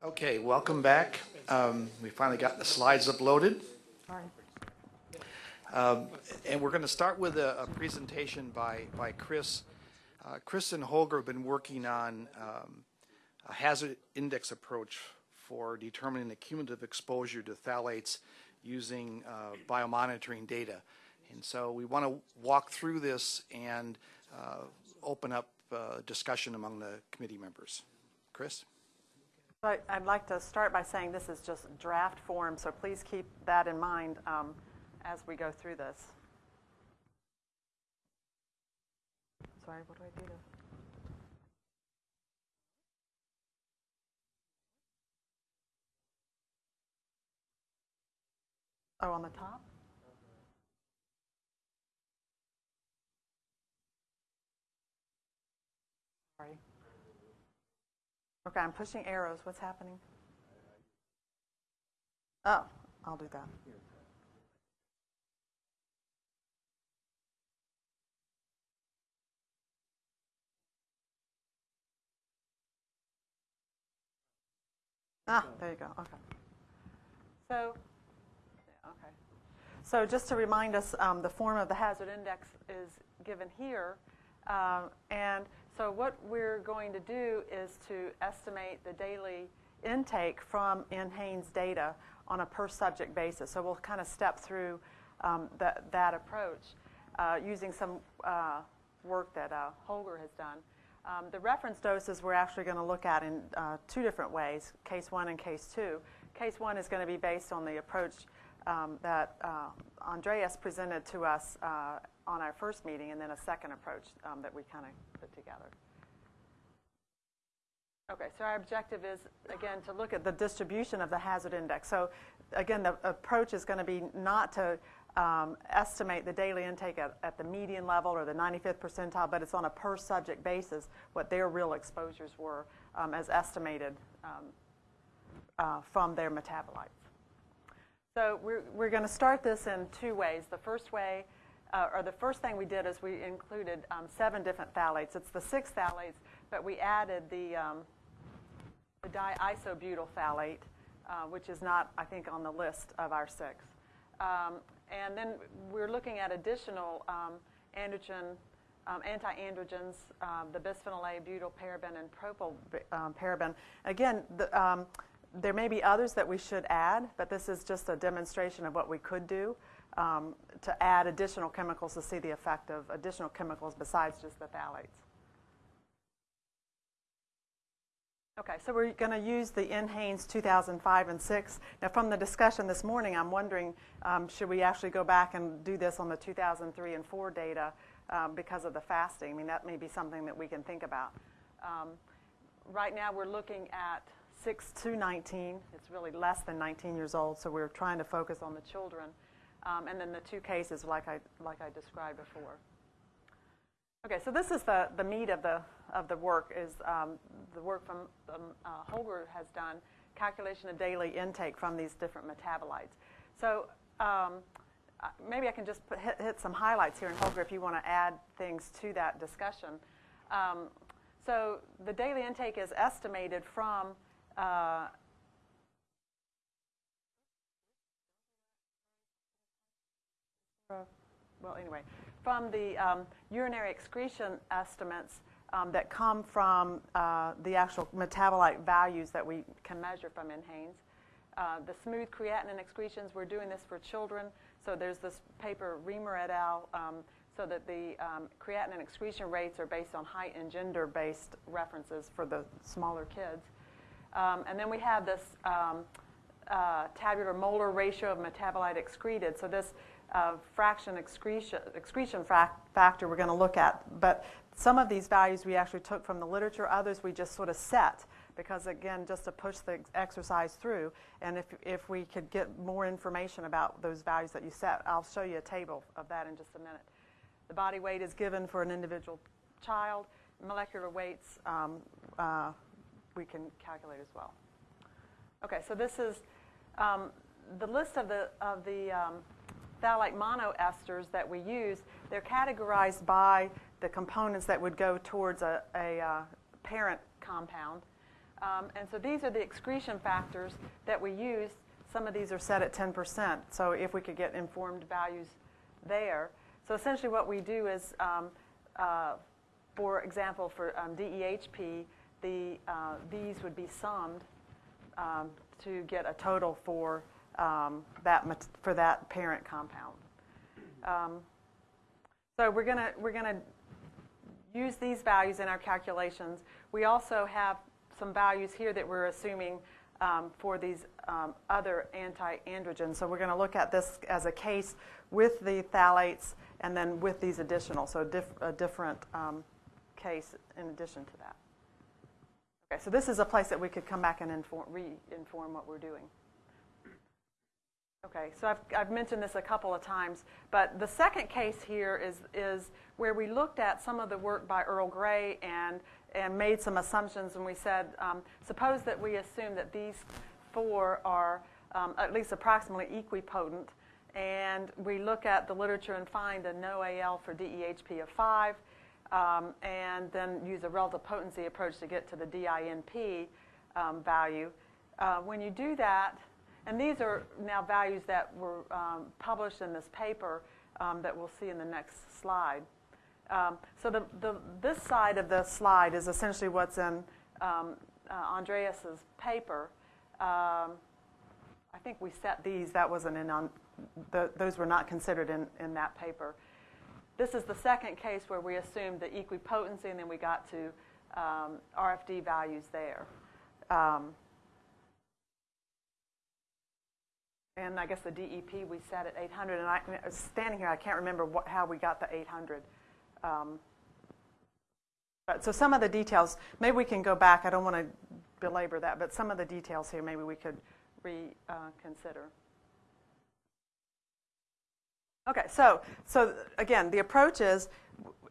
Okay, welcome back. Um, We finally got the slides uploaded. Um, And we're going to start with a a presentation by by Chris. Uh, Chris and Holger have been working on um, a hazard index approach for determining the cumulative exposure to phthalates using uh, biomonitoring data. And so we want to walk through this and uh, open up uh, discussion among the committee members. Chris? I'd like to start by saying this is just draft form, so please keep that in mind um, as we go through this. Sorry, what do I do to? Oh, on the top? Sorry. Okay, I'm pushing arrows. What's happening? Oh, I'll do that. Ah, there you go. Okay. So, okay. So just to remind us, um, the form of the hazard index is given here. Um, and so what we're going to do is to estimate the daily intake from NHANES data on a per subject basis. So we'll kind of step through um, that, approach uh, using some uh, work that uh, Holger has done. Um, the reference doses we're actually going to look at in uh, two different ways, case one and case two. Case one is going to be based on the approach um, that uh, Andreas presented to us uh, on our first meeting, and then a second approach um, that we kind of put together. Okay, so our objective is, again, to look at the distribution of the hazard index. So, again, the approach is going to be not to um, estimate the daily intake at, at, the median level or the 95th percentile, but it's on a per subject basis what their real exposures were um, as estimated um, uh, from their metabolites. So we're, we're going to start this in two ways. The first way, uh, or the first thing we did is we included um, seven different phthalates. It's the six phthalates, but we added the, um, the diisobutyl phthalate, uh, which is not, I think, on the list of our six. Um, and then we're looking at additional um, androgen, um, anti-androgens, um, the bisphenol A, butyl paraben, and propyl paraben. Again, the, there may be others that we should add, but this is just a demonstration of what we could do um, to add additional chemicals to see the effect of additional chemicals besides just the phthalates. Okay, so we're going to use the NHANES 2005 and 6. Now, from the discussion this morning, I'm wondering um, should we actually go back and do this on the 2003 and 4 data um, because of the fasting? I mean, that may be something that we can think about. Um, right now, we're looking at 6 to 19. It's really less than 19 years old, so we're trying to focus on the children. Um, and then the two cases, like I, like I described before. Okay, so this is the, the meat of the, of the work is um, the work from um, uh, Holger has done, calculation of daily intake from these different metabolites. So um, maybe I can just put, hit, hit, some highlights here, and Holger, if you want to add things to that discussion. Um, so the daily intake is estimated from uh, well, anyway, from the um, urinary excretion estimates um, that come from uh, the actual metabolite values that we can measure from NHANES. Uh, the smooth creatinine excretions, we're doing this for children. So there's this paper, Reamer et al., um, so that the um, creatinine excretion rates are based on height and gender-based references for the smaller kids. Um, and then we have this um, uh, tabular molar ratio of metabolite excreted. So this uh, fraction excretion, excretion factor we're going to look at. But some of these values we actually took from the literature, others we just sort of set because, again, just to push the exercise through. And if, if we could get more information about those values that you set, I'll show you a table of that in just a minute. The body weight is given for an individual child. Molecular weights um, uh, we can calculate as well. Okay, so this is um, the list of the, of the um, phthalate monoesters that we use, they're categorized by the components that would go towards a, a uh, parent compound. Um, and so these are the excretion factors that we use. Some of these are set at 10%. So if we could get informed values there. So essentially what we do is, um, uh, for example, for um, DEHP, the, uh, these would be summed um, to get a total for, um, that, for that parent compound. Um, so we're going to we're to use these values in our calculations. We also have some values here that we're assuming um, for these um, other anti-androgens. So we're going to look at this as a case with the phthalates and then with these additional, so a different um, case in addition to that. Okay, so this is a place that we could come back and inform, re-inform what we're doing. Okay, so I've, I've mentioned this a couple of times, but the second case here is, is where we looked at some of the work by Earl Gray and, and made some assumptions, and we said, um, suppose that we assume that these four are um, at least approximately equipotent, and we look at the literature and find a no AL for DEHP of 5, um, and then use a relative potency approach to get to the DINP um, value. Uh, when you do that, and these are now values that were um, published in this paper um, that we'll see in the next slide. Um, so the, the, this side of the slide is essentially what's in um, uh, Andreas's paper. Um, I think we set these. That wasn't in on. The, those were not considered in, in that paper. This is the second case where we assumed the equipotency, and then we got to um, RFD values there. Um, and I guess the DEP we set at 800. And I, standing here, I can't remember what, how we got the 800. Um, but so some of the details, maybe we can go back. I don't want to belabor that, but some of the details here, maybe we could reconsider. Uh, okay, so so again, the approach is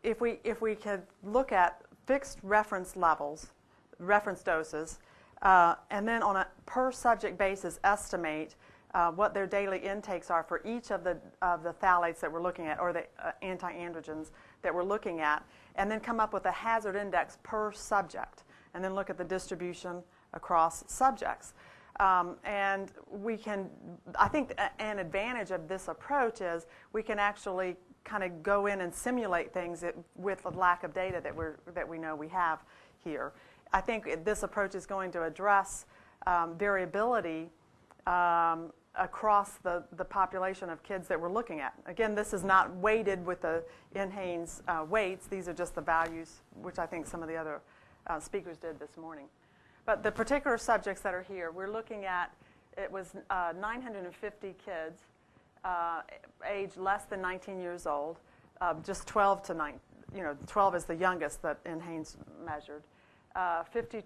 if we if we could look at fixed reference levels, reference doses, uh, and then on a per subject basis estimate uh, what their daily intakes are for each of the, of the phthalates that we're looking at, or the uh, anti-androgens that we're looking at, and then come up with a hazard index per subject, and then look at the distribution across subjects. Um, and we can, I think an advantage of this approach is we can actually kind of go in and simulate things that, with the lack of data that, we're, that we know we have here. I think this approach is going to address um, variability um, across the, the population of kids that we're looking at. Again, this is not weighted with the NHANES uh, weights. These are just the values, which I think some of the other uh, speakers did this morning. But the particular subjects that are here, we're looking at, it was uh, 950 kids, uh, age less than 19 years old, uh, just 12 to 9, you know, 12 is the youngest that NHANES measured. 52%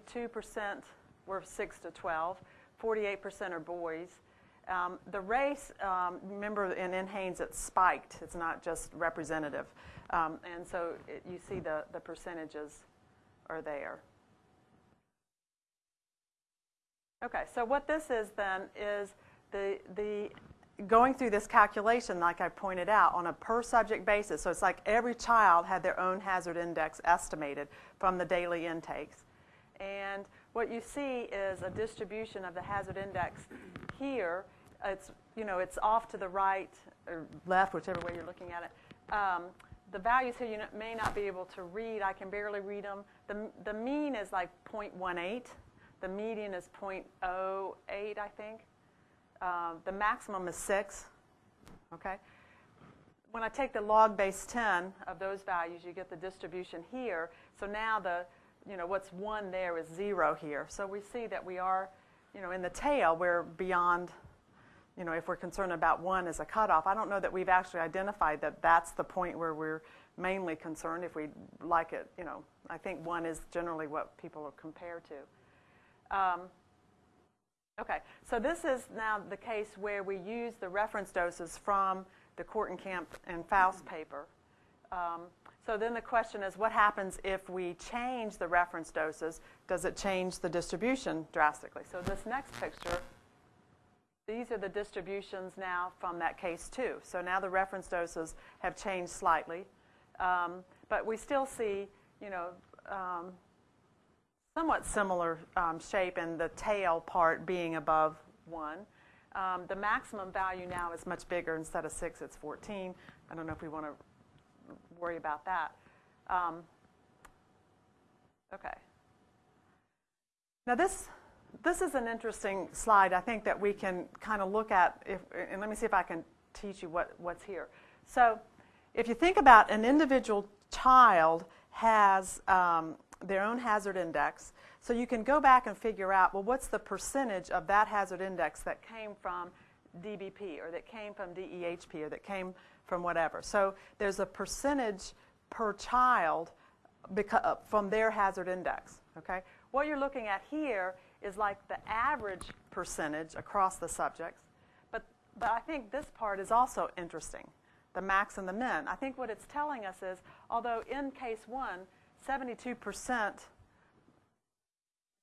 uh, were 6 to 12. 48% are boys. Um, the race, um, remember in NHANES it's spiked, it's not just representative. Um, and so it, you see the, the percentages are there. Okay, so what this is then is the, the going through this calculation, like I pointed out, on a per subject basis. So it's like every child had their own hazard index estimated from the daily intakes. And what you see is a distribution of the hazard index here. It's, you know, it's off to the right or left, whichever way you're looking at it. Um, the values here you may not be able to read. I can barely read them. The, the mean is like 0.18. The median is 0.08, I think. Uh, the maximum is 6. Okay? When I take the log base 10 of those values, you get the distribution here. So now the you know, what's one there is zero here. So we see that we are, you know, in the tail, we're beyond, you know, if we're concerned about one as a cutoff. I don't know that we've actually identified that that's the point where we're mainly concerned if we like it, you know. I think one is generally what people are compared to. Um, okay, so this is now the case where we use the reference doses from the Kortenkamp and Faust paper. Um, so then the question is what happens if we change the reference doses? Does it change the distribution drastically? So this next picture, these are the distributions now from that case too. So now the reference doses have changed slightly. Um, but we still see, you know, um, somewhat similar um, shape and the tail part being above 1. Um, the maximum value now is much bigger. Instead of 6, it's 14. I don't know if we want to worry about that. Um, okay. Now this, this is an interesting slide I think that we can kind of look at, if, and let me see if I can teach you what, what's here. So if you think about an individual child has um, their own hazard index, so you can go back and figure out, well, what's the percentage of that hazard index that came from DBP or that came from DEHP or that came from whatever. So there's a percentage per child beca- from their hazard index. Okay? What you're looking at here is like the average percentage across the subjects. But, but I think this part is also interesting the max and the min. I think what it's telling us is although in case one, 72%,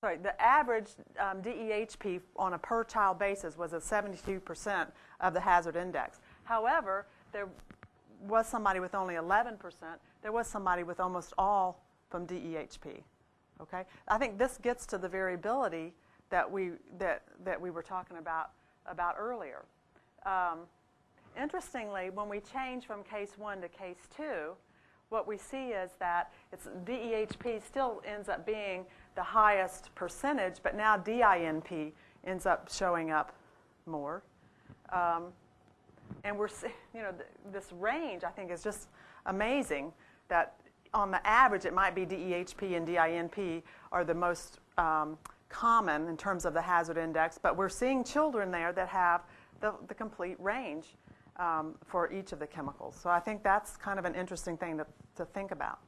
sorry, the average um, DEHP on a per child basis was at 72% of the hazard index. However, there was somebody with only 11%, there was somebody with almost all from DEHP. Okay? I think this gets to the variability that we, that, that we were talking about, about earlier. Um, interestingly, when we change from case 1 to case 2, what we see is that it's DEHP still ends up being the highest percentage, but now DINP ends up showing up more. Um, and we're, you know, th- this range I think is just amazing that on the average it might be DEHP and DINP are the most um, common in terms of the hazard index, but we're seeing children there that have the, the complete range um, for each of the chemicals. So I think that's kind of an interesting thing to, to think about.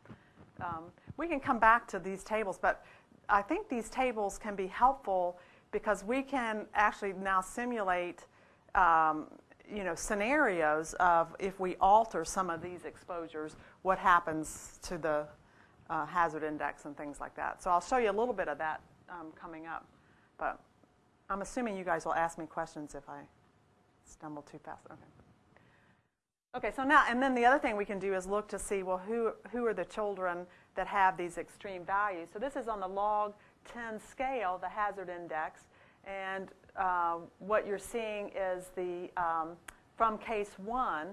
Um, we can come back to these tables, but I think these tables can be helpful because we can actually now simulate um, you know, scenarios of if we alter some of these exposures, what happens to the uh, hazard index and things like that. So I'll show you a little bit of that um, coming up. But I'm assuming you guys will ask me questions if I stumble too fast. Okay. Okay, so now, and then the other thing we can do is look to see, well, who, who are the children that have these extreme values? So this is on the log 10 scale, the hazard index. And uh, what you're seeing is the, um, from case one,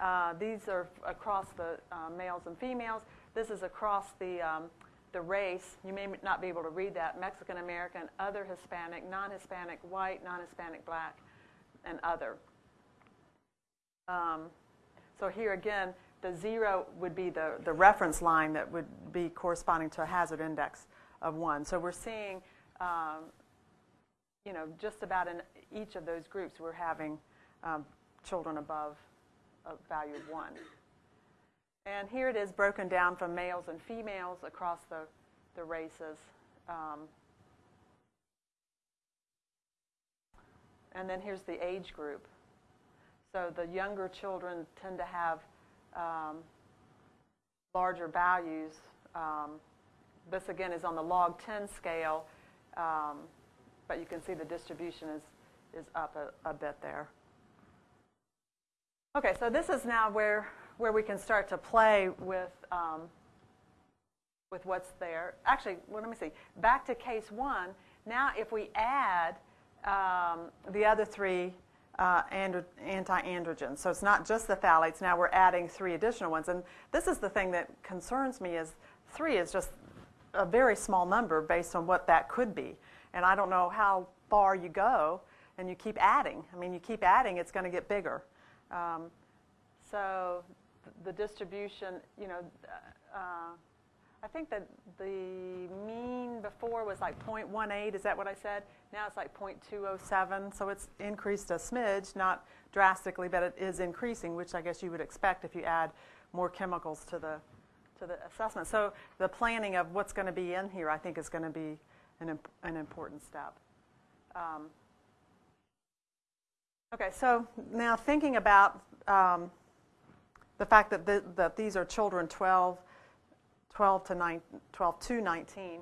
uh, these are across the uh, males and females. This is across the, um, the race. You may not be able to read that. Mexican American, other Hispanic, non-Hispanic, white, non-Hispanic, black, and other. Um, so here again, the zero would be the, the reference line that would be corresponding to a hazard index of one. So we're seeing, um, you know, just about in each of those groups, we're having um, children above a value of one. And here it is broken down from males and females across the, the races. Um, and then here's the age group. So the younger children tend to have um, larger values. Um, this again is on the log 10 scale, um, but you can see the distribution is, is up a, a bit there. Okay, so this is now where, where we can start to play with, um, with what's there. Actually, well, let me see. Back to case one. Now, if we add um, the other three uh, anti-androgens. So it's not just the phthalates. Now we're adding three additional ones. And this is the thing that concerns me is three is just a very small number based on what that could be. And I don't know how far you go and you keep adding. I mean, you keep adding, it's going to get bigger. Um, so the distribution, you know, uh, I think that the mean before was like 0.18. Is that what I said? Now it's like 0.207. So it's increased a smidge, not drastically, but it is increasing, which I guess you would expect if you add more chemicals to the to the assessment. So the planning of what's going to be in here, I think, is going to be an, imp- an important step. Um, okay, so now thinking about um, the fact that, that these are children 12 12 to, 9, 12 to 19.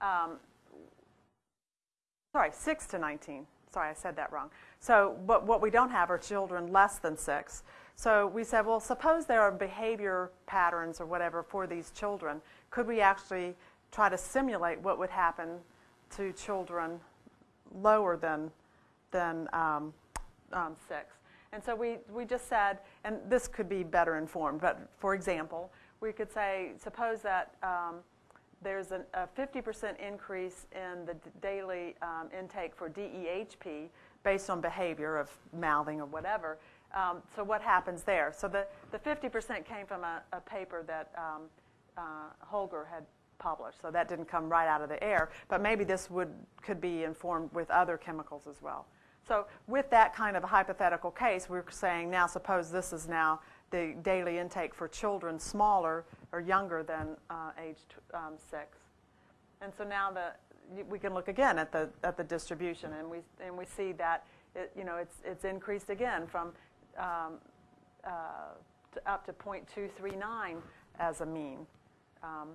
Um, sorry, 6 to 19. Sorry, I said that wrong. So, but what we don't have are children less than 6. So we said, well, suppose there are behavior patterns or whatever for these children. Could we actually try to simulate what would happen to children lower than, than um, um, six. And so we, we just said, and this could be better informed, but for example, we could say, suppose that um, there's an, a 50% increase in the daily um, intake for DEHP based on behavior of mouthing or whatever. Um, so what happens there? So the, the 50% came from a, a paper that um, uh, Holger had published, so that didn't come right out of the air. But maybe this would could be informed with other chemicals as well. So with that kind of a hypothetical case, we're saying now suppose this is now the daily intake for children smaller or younger than uh, age um, six. And so now the, we can look again at the, at the distribution, and we, and we see that, it, you know, it's, it's increased again from um, uh, to up to 0.239 as a mean. Um,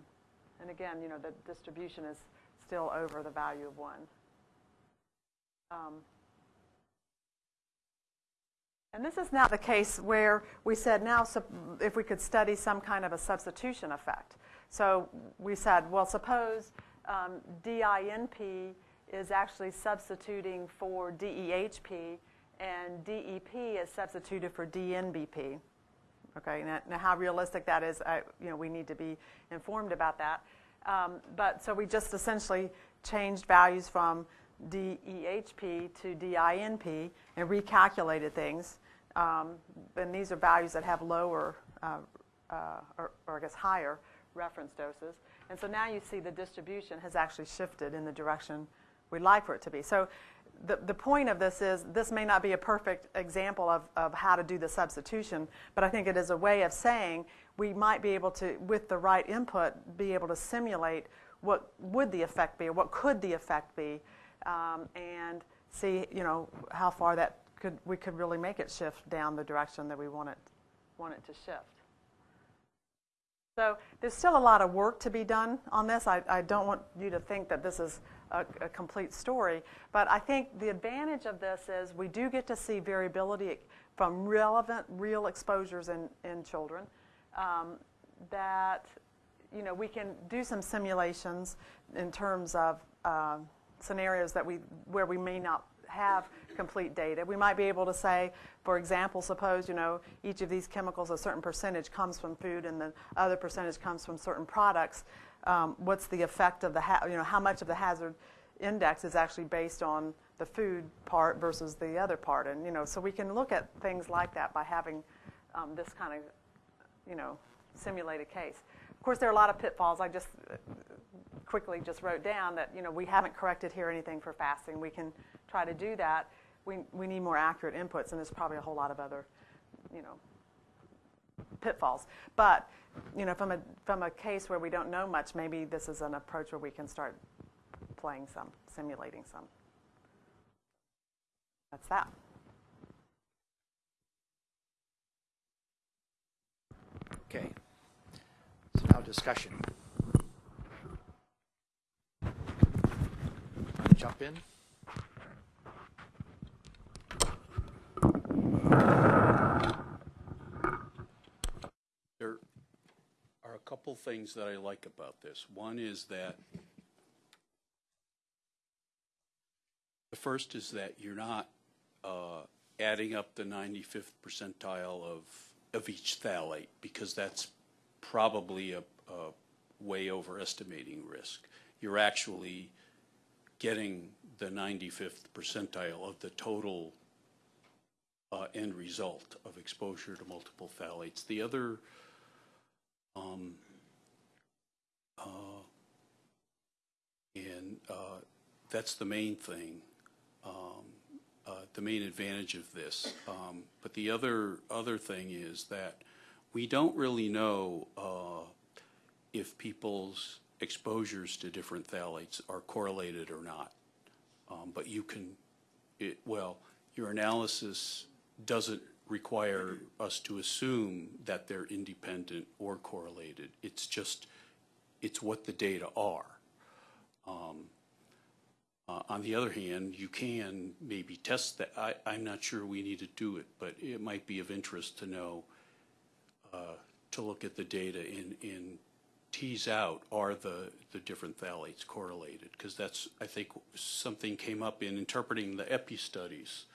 And again, you know, the distribution is still over the value of 1. Um, And this is now the case where we said now if we could study some kind of a substitution effect. So we said, well, suppose um, DINP is actually substituting for DEHP and DEP is substituted for DNBP. Okay, now, now how realistic that is, I, you know, we need to be informed about that. Um, but so we just essentially changed values from DEHP to DINP and recalculated things. Um, and these are values that have lower, uh, uh, or, or I guess higher reference doses. And so now you see the distribution has actually shifted in the direction we'd like for it to be. So the, the point of this is this may not be a perfect example of, of how to do the substitution, but I think it is a way of saying we might be able to, with the right input, be able to simulate what would the effect be or what could the effect be um, and see, you know, how far that could, we could really make it shift down the direction that we want it, want it to shift. So there's still a lot of work to be done on this. I, I don't want you to think that this is a, a, complete story, but I think the advantage of this is we do get to see variability from relevant, real exposures in, in children. Um, that you know we can do some simulations in terms of uh, scenarios that we where we may not have complete data. We might be able to say, for example, suppose you know each of these chemicals, a certain percentage comes from food, and the other percentage comes from certain products. Um, what's the effect of the you know how much of the hazard index is actually based on the food part versus the other part, and you know so we can look at things like that by having um, this kind of you know simulated case. Of course, there are a lot of pitfalls. I just uh, quickly just wrote down that you know we haven't corrected here anything for fasting. We can try to do that. We we need more accurate inputs, and there's probably a whole lot of other, you know, pitfalls. But you know, from a from a case where we don't know much, maybe this is an approach where we can start playing some, simulating some. That's that. Okay. So now discussion. Jump in? There are a couple things that I like about this. One is that the first is that you're not uh, adding up the 95th percentile of, of each phthalate because that's probably a, a way overestimating risk. You're actually getting the 95th percentile of the total uh, end result of exposure to multiple phthalates. The other, um, uh, and uh, that's the main thing, um, uh, the main advantage of this. Um, but the other other thing is that we don't really know uh, if people's exposures to different phthalates are correlated or not. Um, but you can, it, well, your analysis doesn't require us to assume that they're independent or correlated. It's just, it's what the data are. Um, uh, on the other hand, you can maybe test that. I, I'm not sure we need to do it, but it might be of interest to know, uh, to look at the data in, in tease out are the, the different phthalates correlated, because that's, I think, something came up in interpreting the EPI studies.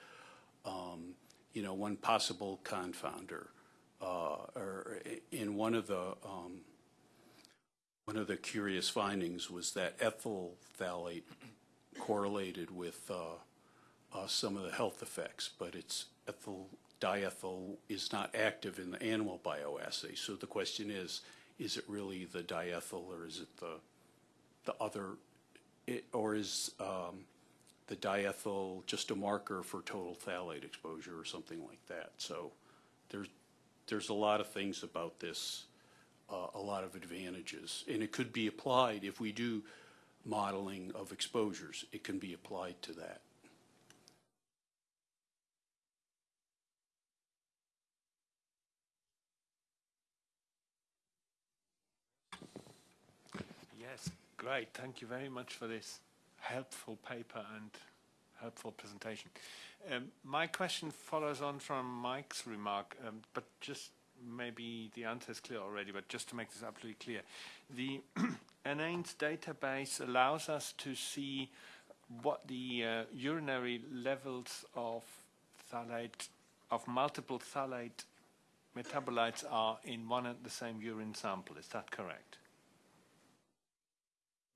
Um, You know, one possible confounder, uh, or in one of the, um, one of the curious findings was that ethyl phthalate correlated with uh, uh, some of the health effects, but it's ethyl, diethyl is not active in the animal bioassay. So the question is, is it really the diethyl or is it the, the other, it- or is um, the diethyl just a marker for total phthalate exposure or something like that? So there's, there's a lot of things about this, uh, a lot of advantages. And it could be applied, if we do modeling of exposures, it can be applied to that. Yes, great. Thank you very much for this helpful paper and helpful presentation. Um, my question follows on from Mike's remark, um, but just maybe the answer is clear already, but just to make this absolutely clear. The NAINS database allows us to see what the uh, urinary levels of phthalate, of multiple phthalate metabolites are in one and the same urine sample. Is that correct?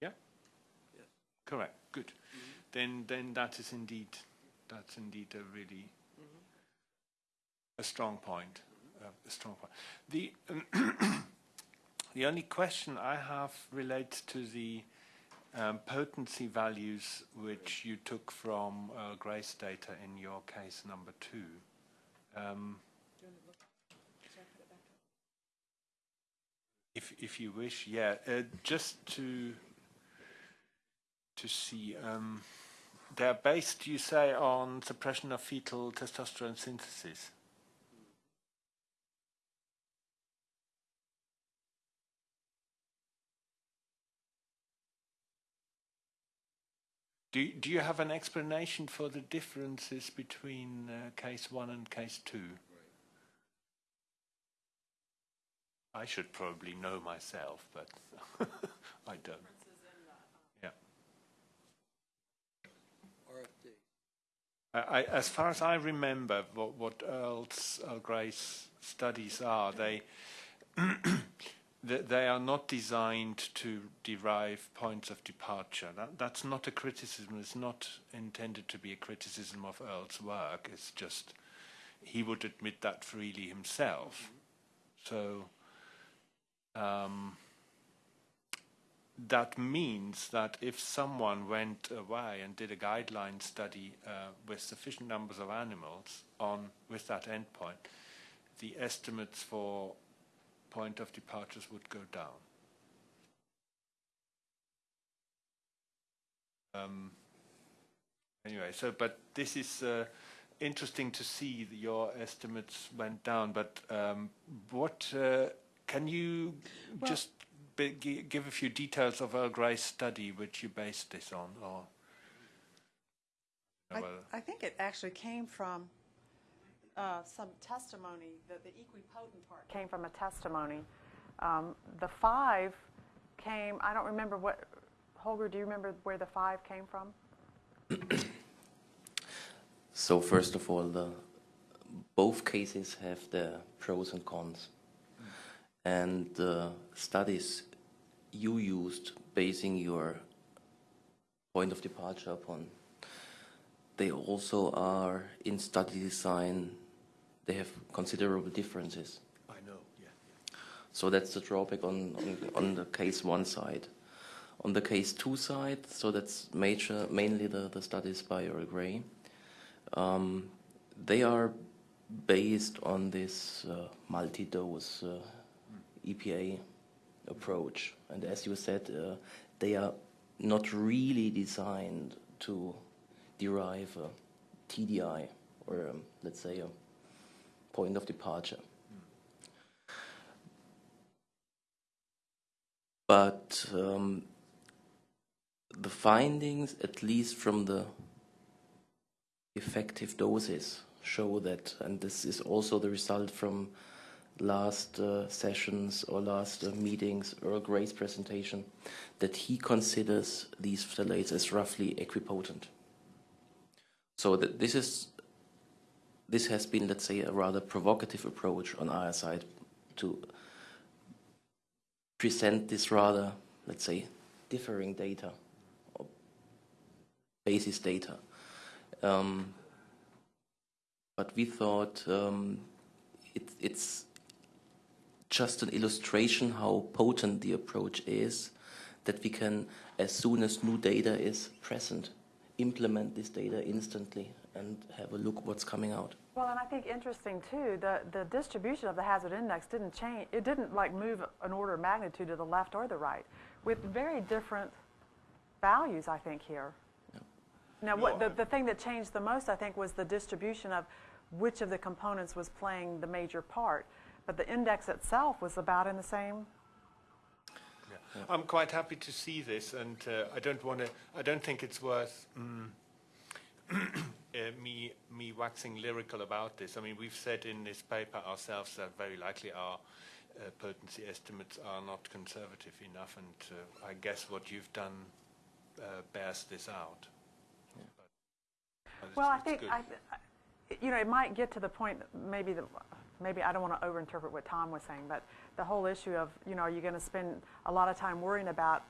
Yeah? Correct. Good. Then then that is indeed that's indeed a really a strong point. Uh, a strong point. The the only question I have relates to the um, potency values which you took from uh, Grace data in your case number two. Um, if if you wish, yeah, uh, just to to see. Um, they're based, you say, on suppression of fetal testosterone synthesis. Do, do you have an explanation for the differences between uh, case one and case two? I should probably know myself, but I don't. I, as far as I remember, what, what Earl's Earl Grey's studies are, they they they are not designed to derive points of departure. That, that's not a criticism. It's not intended to be a criticism of Earl's work. It's just he would admit that freely himself. So um, that means that if someone went away and did a guideline study uh, with sufficient numbers of animals on with that endpoint, the estimates for point of departures would go down. Um, anyway, so but this is uh, interesting to see that your estimates went down. But um, what uh, can you Well- just give a few details of Earl Grey's study which you based this on, or? I, I think it actually came from uh, some testimony, the, the equipotent part came from a testimony. Um, the five came, I don't remember what, Holger, do you remember where the five came from? So first of all, the, both cases have their pros and cons. And the studies you used basing your point of departure upon, they also are in study design, they have considerable differences. I know, yeah. So that's the drawback on, on, on the case one side. On the case two side, so that's major, mainly the, the studies by Earl Grey. Um, they are based on this uh, multi-dose uh, EPA approach, and as you said, uh, they are not really designed to derive a TDI or um, let's say a point of departure. But um, the findings, at least from the effective doses, show that, and this is also the result from last uh, sessions or last uh, meetings, Earl Gray's presentation, that he considers these phthalates as roughly equipotent. So that this is this has been, let's say, a rather provocative approach on our side to present this rather, let's say, differing data or basis data. Um, but we thought um, it, it's just an illustration how potent the approach is that we can, as soon as new data is present, implement this data instantly and have a look what's coming out. Well, and I think interesting too, the, the distribution of the hazard index didn't change, it didn't like move an order of magnitude to the left or the right, with very different values, I think, here. Now, what, the, the thing that changed the most, I think, was the distribution of which of the components was playing the major part. But the index itself was about in the same. I'm quite happy to see this, and uh, I don't want to. I don't think it's worth mm, uh, me me waxing lyrical about this. I mean, we've said in this paper ourselves that very likely our uh, potency estimates are not conservative enough, and uh, I guess what you've done uh, bears this out. But it's- Well, I think, I- you know, it might get to the point, that maybe, the, maybe I don't want to overinterpret what Tom was saying, but the whole issue of, you know, are you going to spend a lot of time worrying about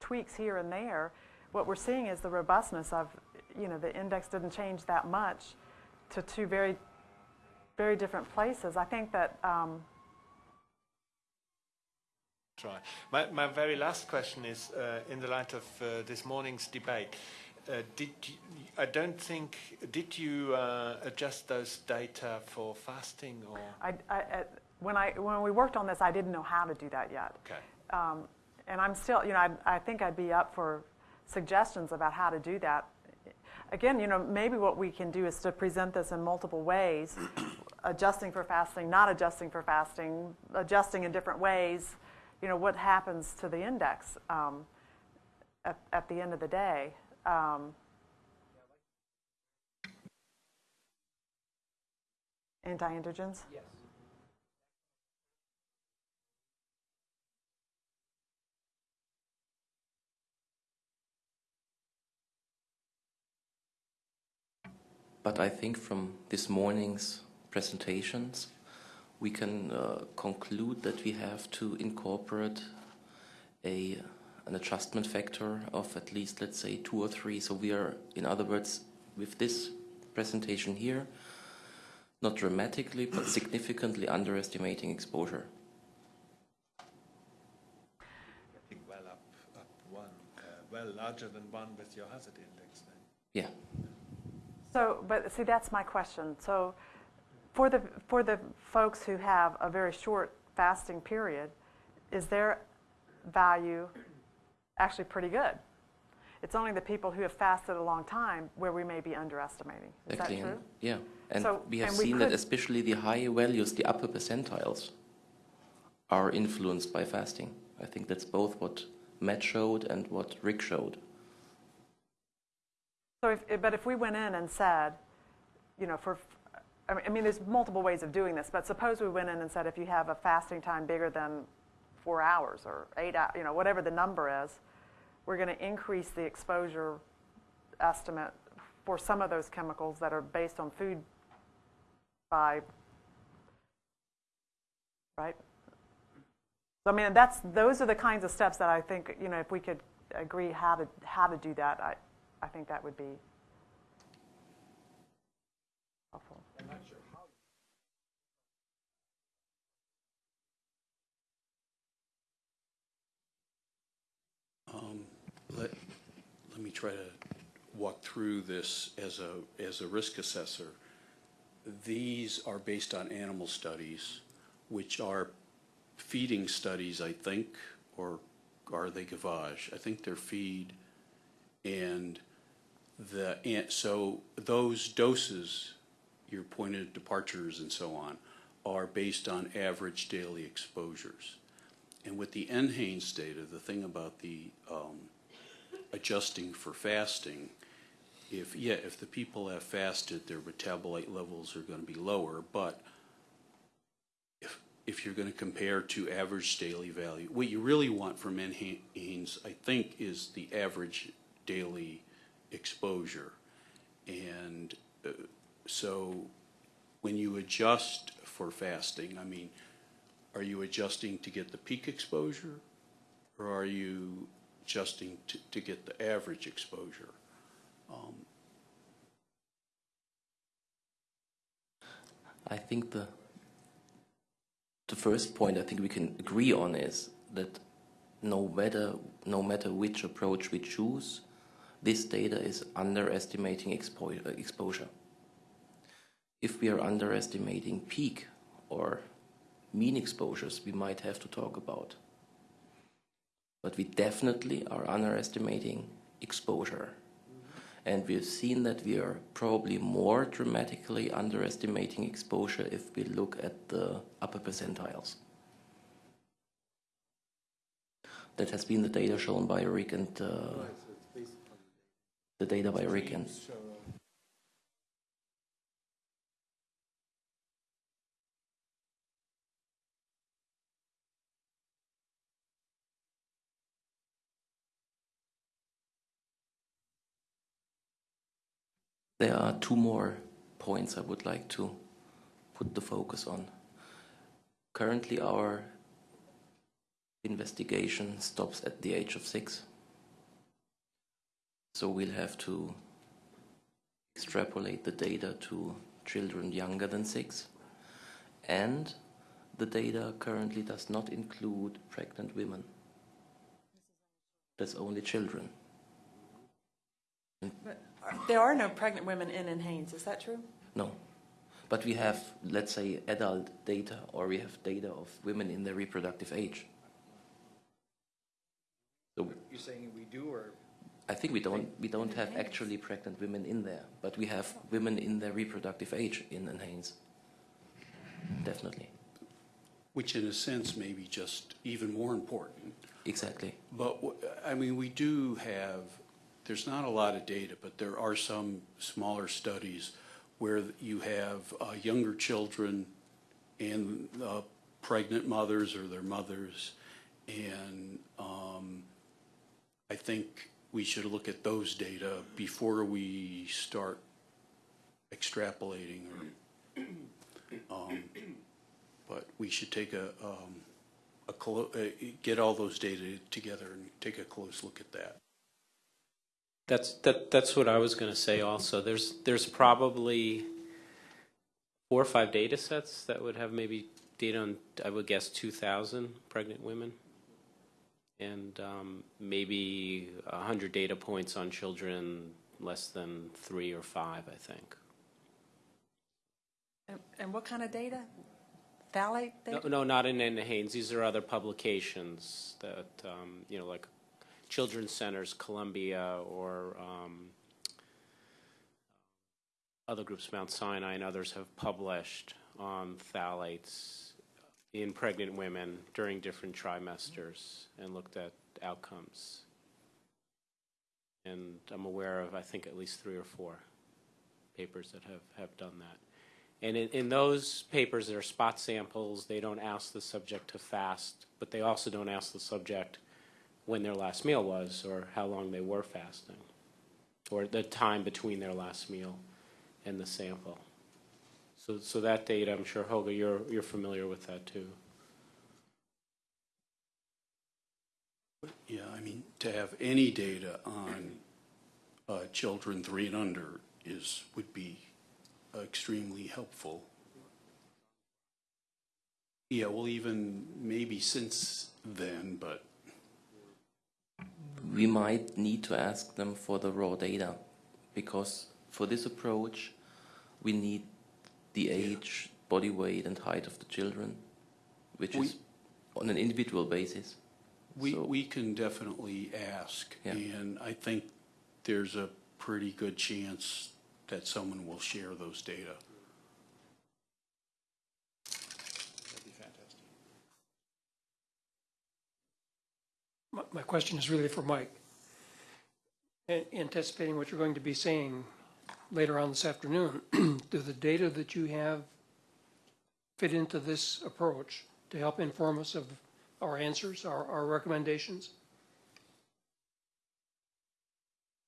tweaks here and there? What we're seeing is the robustness of, you know, the index didn't change that much to two very, very different places. I think that, um. My, my very last question is, uh, in the light of uh, this morning's debate, uh, did you, I don't think, did you uh, adjust those data for fasting or? I, I, I- when I, when we worked on this, I didn't know how to do that yet. Okay. Um, and I'm still, you know, I, I think I'd be up for suggestions about how to do that. Again, you know, maybe what we can do is to present this in multiple ways, adjusting for fasting, not adjusting for fasting, adjusting in different ways. You know, what happens to the index um, at, at the end of the day? Um, anti-androgens? Yes. But I think from this morning's presentations, we can uh, conclude that we have to incorporate a an adjustment factor of at least, let's say, two or three. So we are, in other words, with this presentation here, not dramatically, but significantly underestimating exposure. I think well up, up one, uh, well larger than one with your hazard index then. Yeah. So, but see, that's my question. So, for the for the folks who have a very short fasting period, is their value actually pretty good? It's only the people who have fasted a long time where we may be underestimating. Is Exactly. that true? Yeah. And So- we have and we seen that especially the high values, the upper percentiles, are influenced by fasting. I think that's both what Matt showed and what Rick showed. So, if, but if we went in and said, you know, for, I mean, there's multiple ways of doing this, but suppose we went in and said if you have a fasting time bigger than four hours or eight hours, you know, whatever the number is, we're going to increase the exposure estimate for some of those chemicals that are based on food by, right? So, I mean, that's, those are the kinds of steps that I think, you know, if we could agree how to, how to do that, I, I think that would be helpful. Um, Let, let me try to walk through this as a, as a risk assessor. These are based on animal studies, which are feeding studies, I think, or are they gavage? I think they're feed. And the, so those doses, your pointed departures and so on, are based on average daily exposures. And with the NHANES data, the thing about the um, adjusting for fasting, if, yeah, if the people have fasted, their metabolite levels are going to be lower, but if if you're going to compare to average daily value, what you really want from NHANES, I think, is the average daily exposure. And uh, so when you adjust for fasting, I mean, are you adjusting to get the peak exposure? Or are you adjusting to, to get the average exposure? Um, I think the the first point I think we can agree on is that no matter no matter which approach we choose, this data is underestimating expo- exposure. If we are underestimating peak or mean exposures, we might have to talk about. But we definitely are underestimating exposure. And we've seen that we are probably more dramatically underestimating exposure if we look at the upper percentiles. That has been the data shown by Rick and uh, the data by Rick and There are two more points I would like to put the focus on. Currently, our investigation stops at the age of six. So we'll have to extrapolate the data to children younger than six. And the data currently does not include pregnant women. That's only children. There are no pregnant women in NHANES, is that true? No. But we have, let's say, adult data, or we have data of women in their reproductive age. So You're saying we do, or? I think we don't we don't have actually pregnant women in there, but we have women in their reproductive age in Enhance. Definitely. Which in a sense may be just even more important. Exactly. But, I mean, we do have, there's not a lot of data, but there are some smaller studies where you have uh, younger children and uh, pregnant mothers or their mothers. And um, I think we should look at those data before we start extrapolating or, um, but we should take a, um, a, uh, get all those data together and take a close look at that. That's that. That's what I was going to say. Also, there's there's probably four or five data sets that would have maybe data on. I would guess 2,000 pregnant women, and um, maybe 100 data points on children less than three or five. I think. And, and what kind of data? Phthalate No, data? no, not in Anna Haynes. These are other publications that um, you know, like Children's Centers, Columbia, or um, other groups, Mount Sinai and others, have published on phthalates in pregnant women during different trimesters and looked at outcomes. And I'm aware of, I think, at least three or four papers that have, have done that. And in, in those papers, there are spot samples. They don't ask the subject to fast, but they also don't ask the subject when their last meal was or how long they were fasting or the time between their last meal and the sample. So, so that data, I'm sure, Hoga, you're, you're familiar with that too. Yeah, I mean, to have any data on uh, children three and under is, would be extremely helpful. Yeah, well, even maybe since then, but We might need to ask them for the raw data because for this approach, we need the age, body weight, and height of the children, which We- is on an individual basis. we, So- we can definitely ask. Yeah. And I think there's a pretty good chance that someone will share those data. My, my question is really for Mike. A- Anticipating what you're going to be saying later on this afternoon, do the data that you have fit into this approach? to help inform us of our answers, our, our recommendations?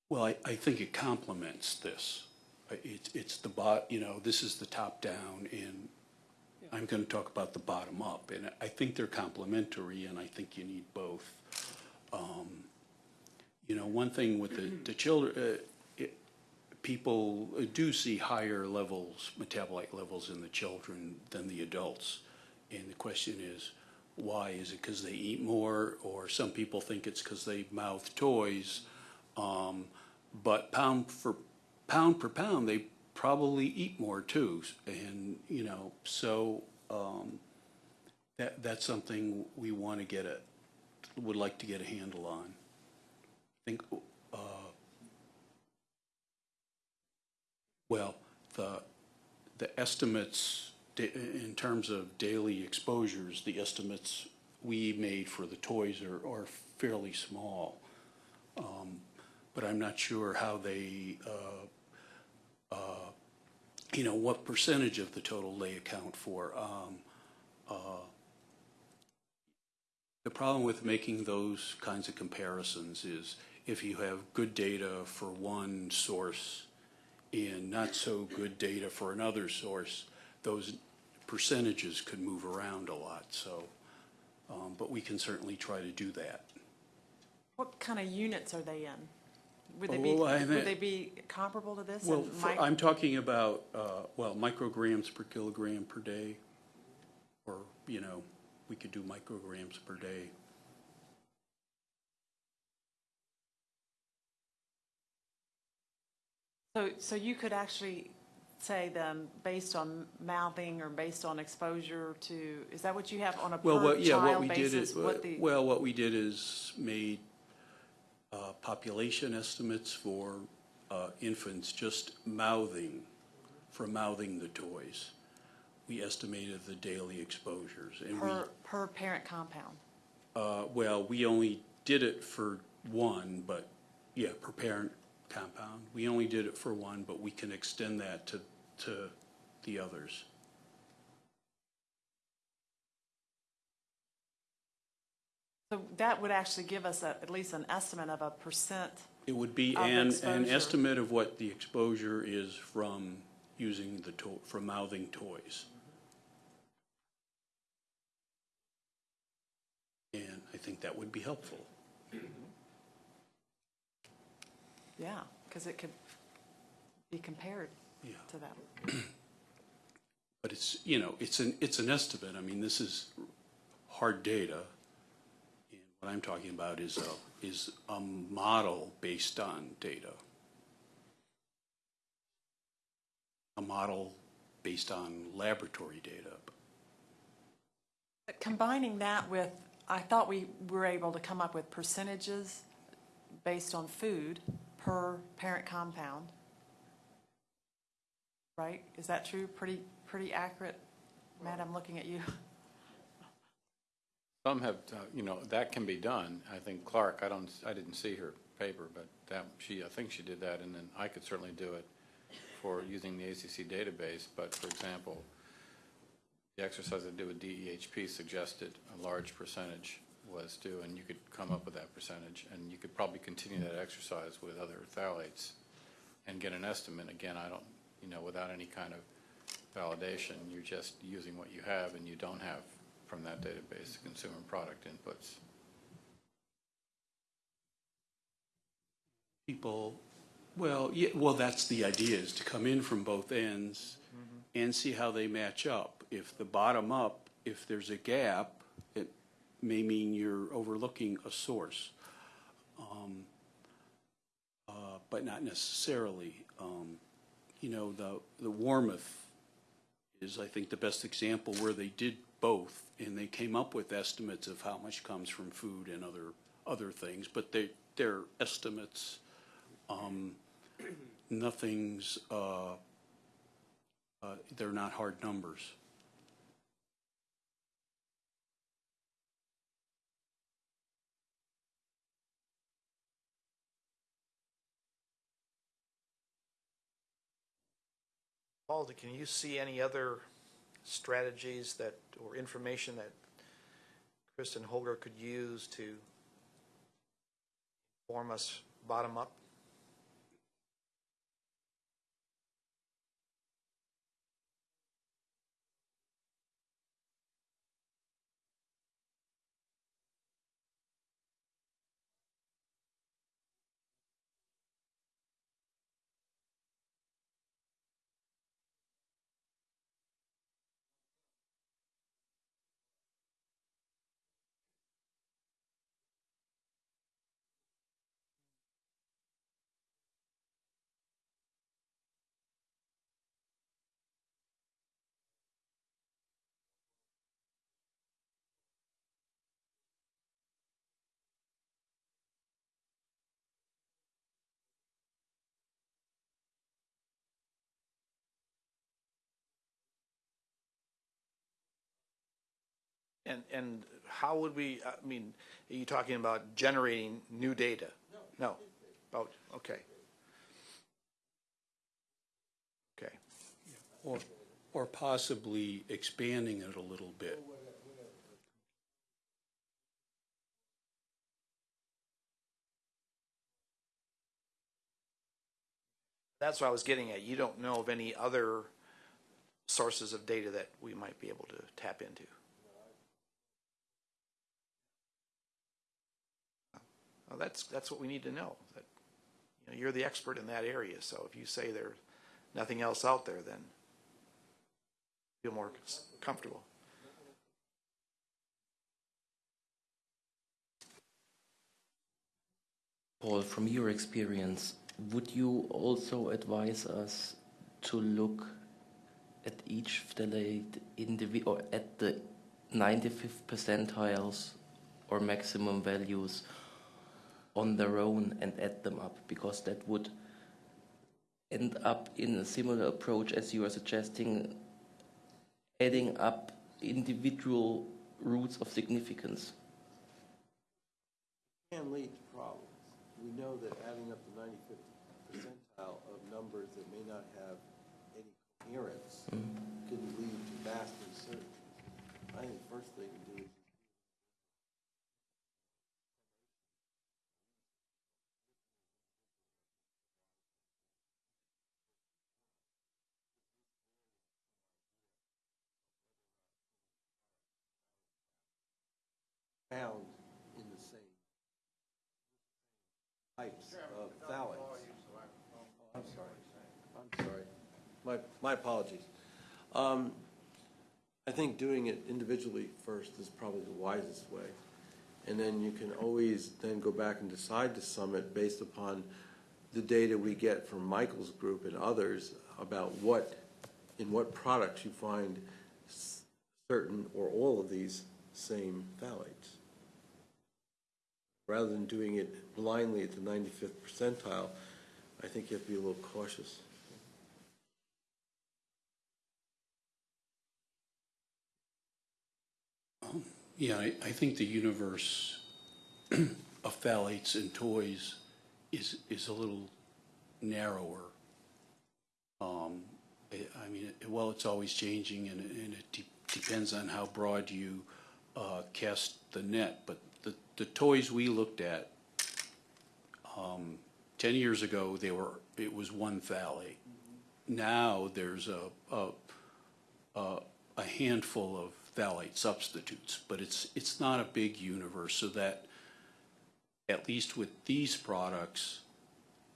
Well, I, I think it complements this. It's, it's the bot, you know, this is the top down and I'm going to talk about the bottom up. And I think they're complementary and I think you need both. Um, You know, one thing with the, the children, uh, people do see higher levels, metabolite levels in the children than the adults. And the question is, why? Is it because they eat more? Or some people think it's because they mouth toys. Um, but pound for, pound per pound, they probably eat more too. And, you know, so, um, that, that's something we want to get a, would like to get a handle on. I think, uh, well, the, the estimates, in terms of daily exposures, the estimates we made for the toys are, are fairly small. Um, But I'm not sure how they, uh, uh, you know, what percentage of the total they account for. Um, uh, The problem with making those kinds of comparisons is if you have good data for one source and not so good data for another source, those percentages could move around a lot, so, um, but we can certainly try to do that. What kind of units are they in? Would they be, I would they be comparable to this? Well, for- I'm talking about, uh, well, micrograms per kilogram per day, or, you know, we could do micrograms per day. So, so you could actually say then, based on mouthing or based on exposure to, is that what you have on a Well, what, yeah, what did basis? is, What the, well, what we did is made uh, population estimates for uh, infants just mouthing, for mouthing the toys. We estimated the daily exposures, and we, per, per parent compound? uh, well, we only did it for one, but, yeah, per parent compound. We only did it for one, but we can extend that to, to the others. So that would actually give us a, at least an estimate of a percent. It would be Of an, an exposure. estimate of what the exposure is from using the to, from mouthing toys. And I think that would be helpful. Yeah, because it could be compared Yeah. to that. But it's, you know, it's an, it's an estimate. I mean, this is hard data. And what I'm talking about is a, is a model based on data. A model based on laboratory data. But Combining that with, I thought we were able to come up with percentages based on food per parent compound. Right? Is that true? Pretty, pretty accurate? Matt, I'm looking at you. Some have, uh, you know, that can be done. I think Clark, I don't, I didn't see her paper, but that, she, I think she did that, and then I could certainly do it for using the ACC database. But for example, the exercise I did with DEHP suggested a large percentage was due, and you could come up with that percentage. And you could probably continue that exercise with other phthalates and get an estimate. Again, I don't, you know, without any kind of validation, you're just using what you have and you don't have from that database consumer product inputs. people, well, yeah, well, that's the idea, is to come in from both ends mm-hmm. and see how they match up. If the bottom up, if there's a gap, it may mean you're overlooking a source. Um, uh, But not necessarily. Um, You know, the, the Warmouth is, I think, the best example where they did both, and they came up with estimates of how much comes from food and other, other things, but they, they're estimates. Um, Nothing's, uh, uh, they're not hard numbers. Paul, can you see any other strategies that, or information that and Holger could use to form us bottom up? And, and how would we, I mean, are you talking about generating new data? No. About, oh, okay. Okay. Or, or possibly expanding it a little bit. That's what I was getting at. You don't know of any other sources of data that we might be able to tap into? Well, that's, that's what we need to know. That, you know, you're the expert in that area, so if you say there's nothing else out there, then feel more comfortable. Paul, from your experience, would you also advise us to look at each phthalate indivi- or at the 95th percentiles or maximum values on their own and add them up because that would end up in a similar approach as you are suggesting adding up individual roots of significance can lead to problems. We know that adding up the 95th percentile of numbers that may not have any coherence mm-hmm. can lead to vast uncertainty. I think the first thing to do is found in the same types of phthalates. I'm sorry. I'm sorry. My, my apologies. Um, I think doing it individually first is probably the wisest way. And then you can always then go back and decide to summit based upon the data we get from Michael's group and others about what, in what products you find certain or all of these same phthalates rather than doing it blindly at the 95th percentile, I think you have to be a little cautious. Yeah, I, I think the universe of phthalates and toys is, is a little narrower. Um, I, mean, it- well, it's always changing and, and it de- depends on how broad you, uh, cast the net. But the, the toys we looked at, um, ten years ago, they were, it was one phthalate. Now, there's a, a, a a handful of phthalate substitutes, but it's, it's not a big universe, so that, at least with these products,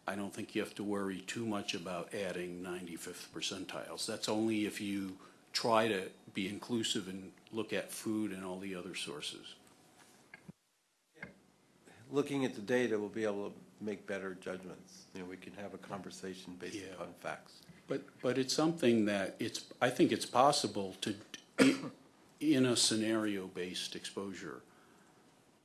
I don't think you have to worry too much about adding 95th percentiles. That's only if you try to be inclusive and look at food and all the other sources. Looking at the data, we'll be able to make better judgments. You know, we can have a conversation based Yeah. upon facts. But, but it's something that it's, I think it's possible to, in a scenario-based exposure,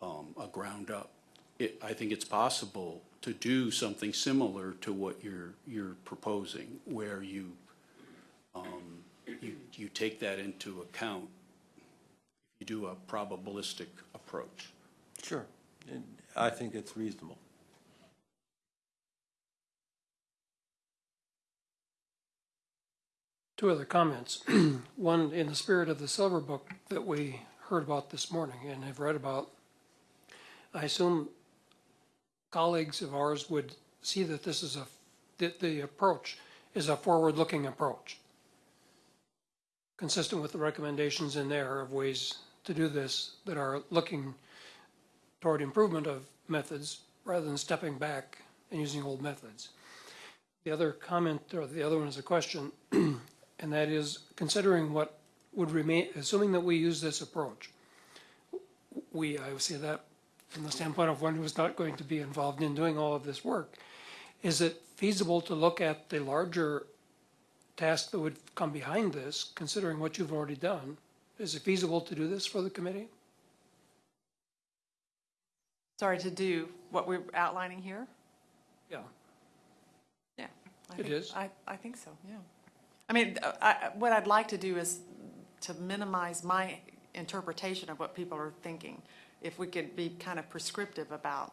um, a ground up, it, I think it's possible to do something similar to what you're, you're proposing, where you, um, you, you take that into account. You do a probabilistic approach. Sure. And I think it's reasonable. Two other comments. One, in the spirit of the Silver Book that we heard about this morning and have read about, I assume colleagues of ours would see that this is a, that the approach is a forward-looking approach, consistent with the recommendations in there of ways to do this that are looking toward improvement of methods rather than stepping back and using old methods. The other comment, or the other one is a question, and that is considering what would remain, assuming that we use this approach, we, I would say that from the standpoint of one who's not going to be involved in doing all of this work, is it feasible to look at the larger task that would come behind this, considering what you've already done? Is it feasible to do this for the committee? Sorry, to do what we're outlining here? Yeah. Yeah. I It think- is? I, I think so, yeah. I mean, uh, I, I- what I'd like to do is to minimize my interpretation of what people are thinking. If we could be kind of prescriptive about,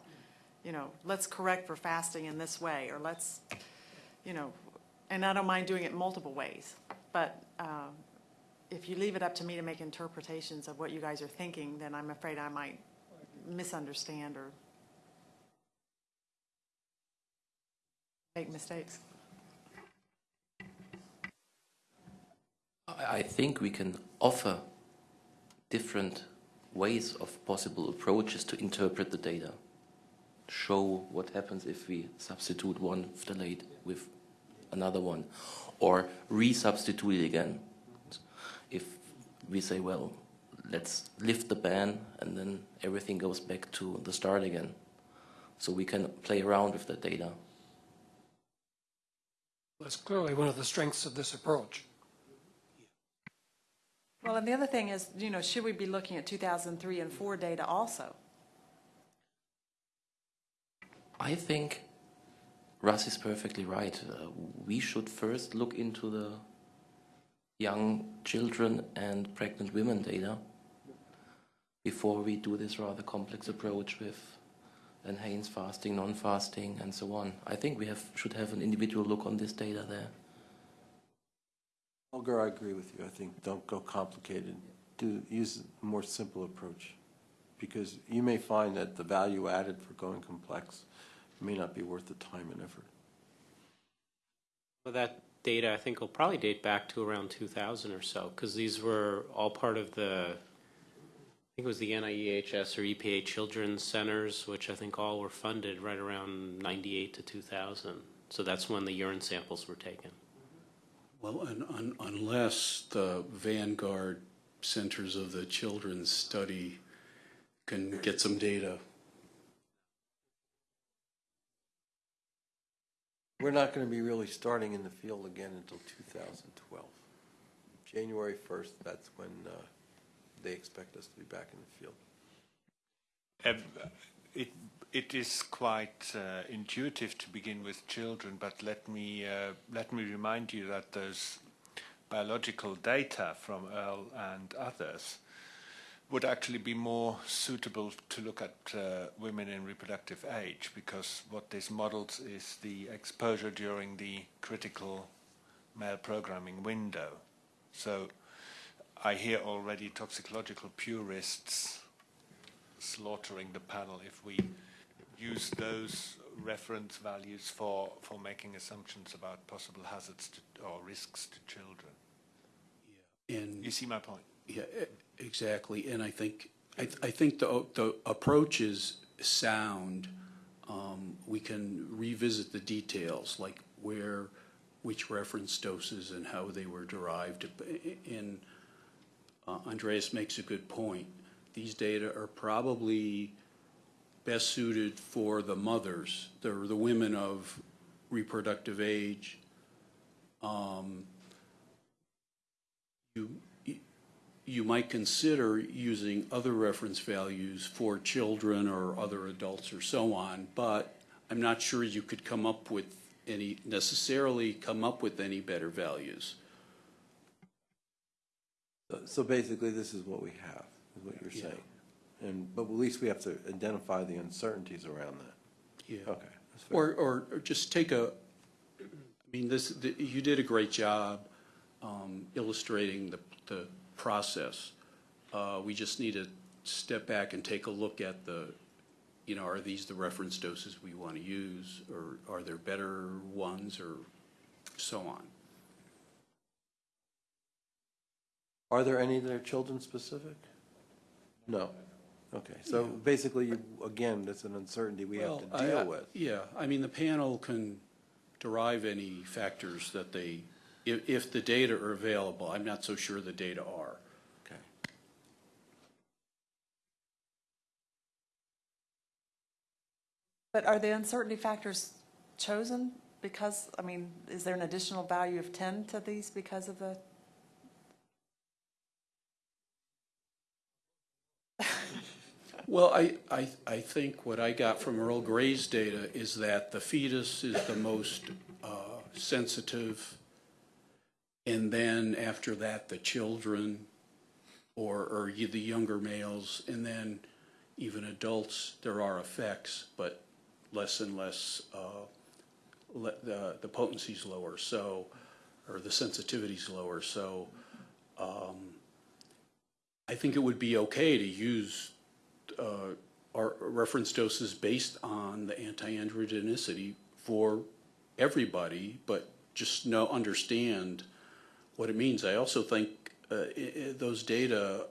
you know, let's correct for fasting in this way, or let's, you know, and I don't mind doing it multiple ways. But um, if you leave it up to me to make interpretations of what you guys are thinking, then I'm afraid I might misunderstand or make mistakes. I think we can offer different ways of possible approaches to interpret the data. Show what happens if we substitute one phthalate with another one, or resubstitute it again. If we say, well, let's lift the ban and then everything goes back to the start again. So we can play around with the data. That's clearly one of the strengths of this approach. Well, and the other thing is, you know, should we be looking at 2003 and 4 data also? I think Russ is perfectly right. Uh, we should first look into the young children and pregnant women data before we do this rather complex approach with enhanced fasting, non-fasting, and so on. I think we have should have an individual look on this data there. Holger, I agree with you. I think don't go complicated. Do, use a more simple approach. Because you may find that the value added for going complex may not be worth the time and effort. Well, that data, I think, will probably date back to around 2000 or so, because these were all part of the, I think it was the NIEHS or EPA Children's Centers, which I think all were funded right around 98 to 2000. So that's when the urine samples were taken. Well, un- un- unless the Vanguard Centers of the Children's Study can get some data. We're not going to be really starting in the field again until 2012. January 1st, that's when uh, they expect us to be back in the field. Um, it, it is quite uh, intuitive to begin with children, but let me, uh, let me remind you that those biological data from Earl and others would actually be more suitable to look at uh, women in reproductive age because what this models is the exposure during the critical male programming window. So I hear already toxicological purists slaughtering the panel if we use those reference values for, for making assumptions about possible hazards to, or risks to children. And You see my point? Yeah, exactly, and I think, I, I think the, the approach is sound. Um, we can revisit the details, like where, which reference doses and how they were derived. And uh, Andreas makes a good point. These data are probably best suited for the mothers, the, the women of reproductive age. Um, You, you might consider using other reference values for children or other adults or so on, but I'm not sure you could come up with any, necessarily come up with any better values. So- So basically, this is what we have, is what you're Yeah. saying. And, but at least we have to identify the uncertainties around that. Yeah. Okay. that's fair. Or, or or just take a, I mean, this, the- you did a great job um, illustrating the, the process. Uh, we just need to step back and take a look at the, you know, are these the reference doses we want to use? Or are there better ones or so on? Are there any that are children-specific? No. Okay, so basically, you- again, that's an uncertainty we have Well, to I- I- deal with. Yeah, I mean, the panel can derive any factors that they, if, if the data are available, I'm not so sure the data are. Okay. But are the uncertainty factors chosen because, I mean, is there an additional value of 10 to these because of the? Well, I, I, I think what I got from Earl Gray's data is that the fetus is the most uh, sensitive, and then after that, the children, or, or the younger males, and then even adults, there are effects, but less and less, uh, le- the, the potency's lower, so, or the sensitivity's lower, so um, I think it would be okay to use uh, our reference doses based on the anti-androgenicity for everybody, but just know, understand what it means. I also think uh, i- i- those data,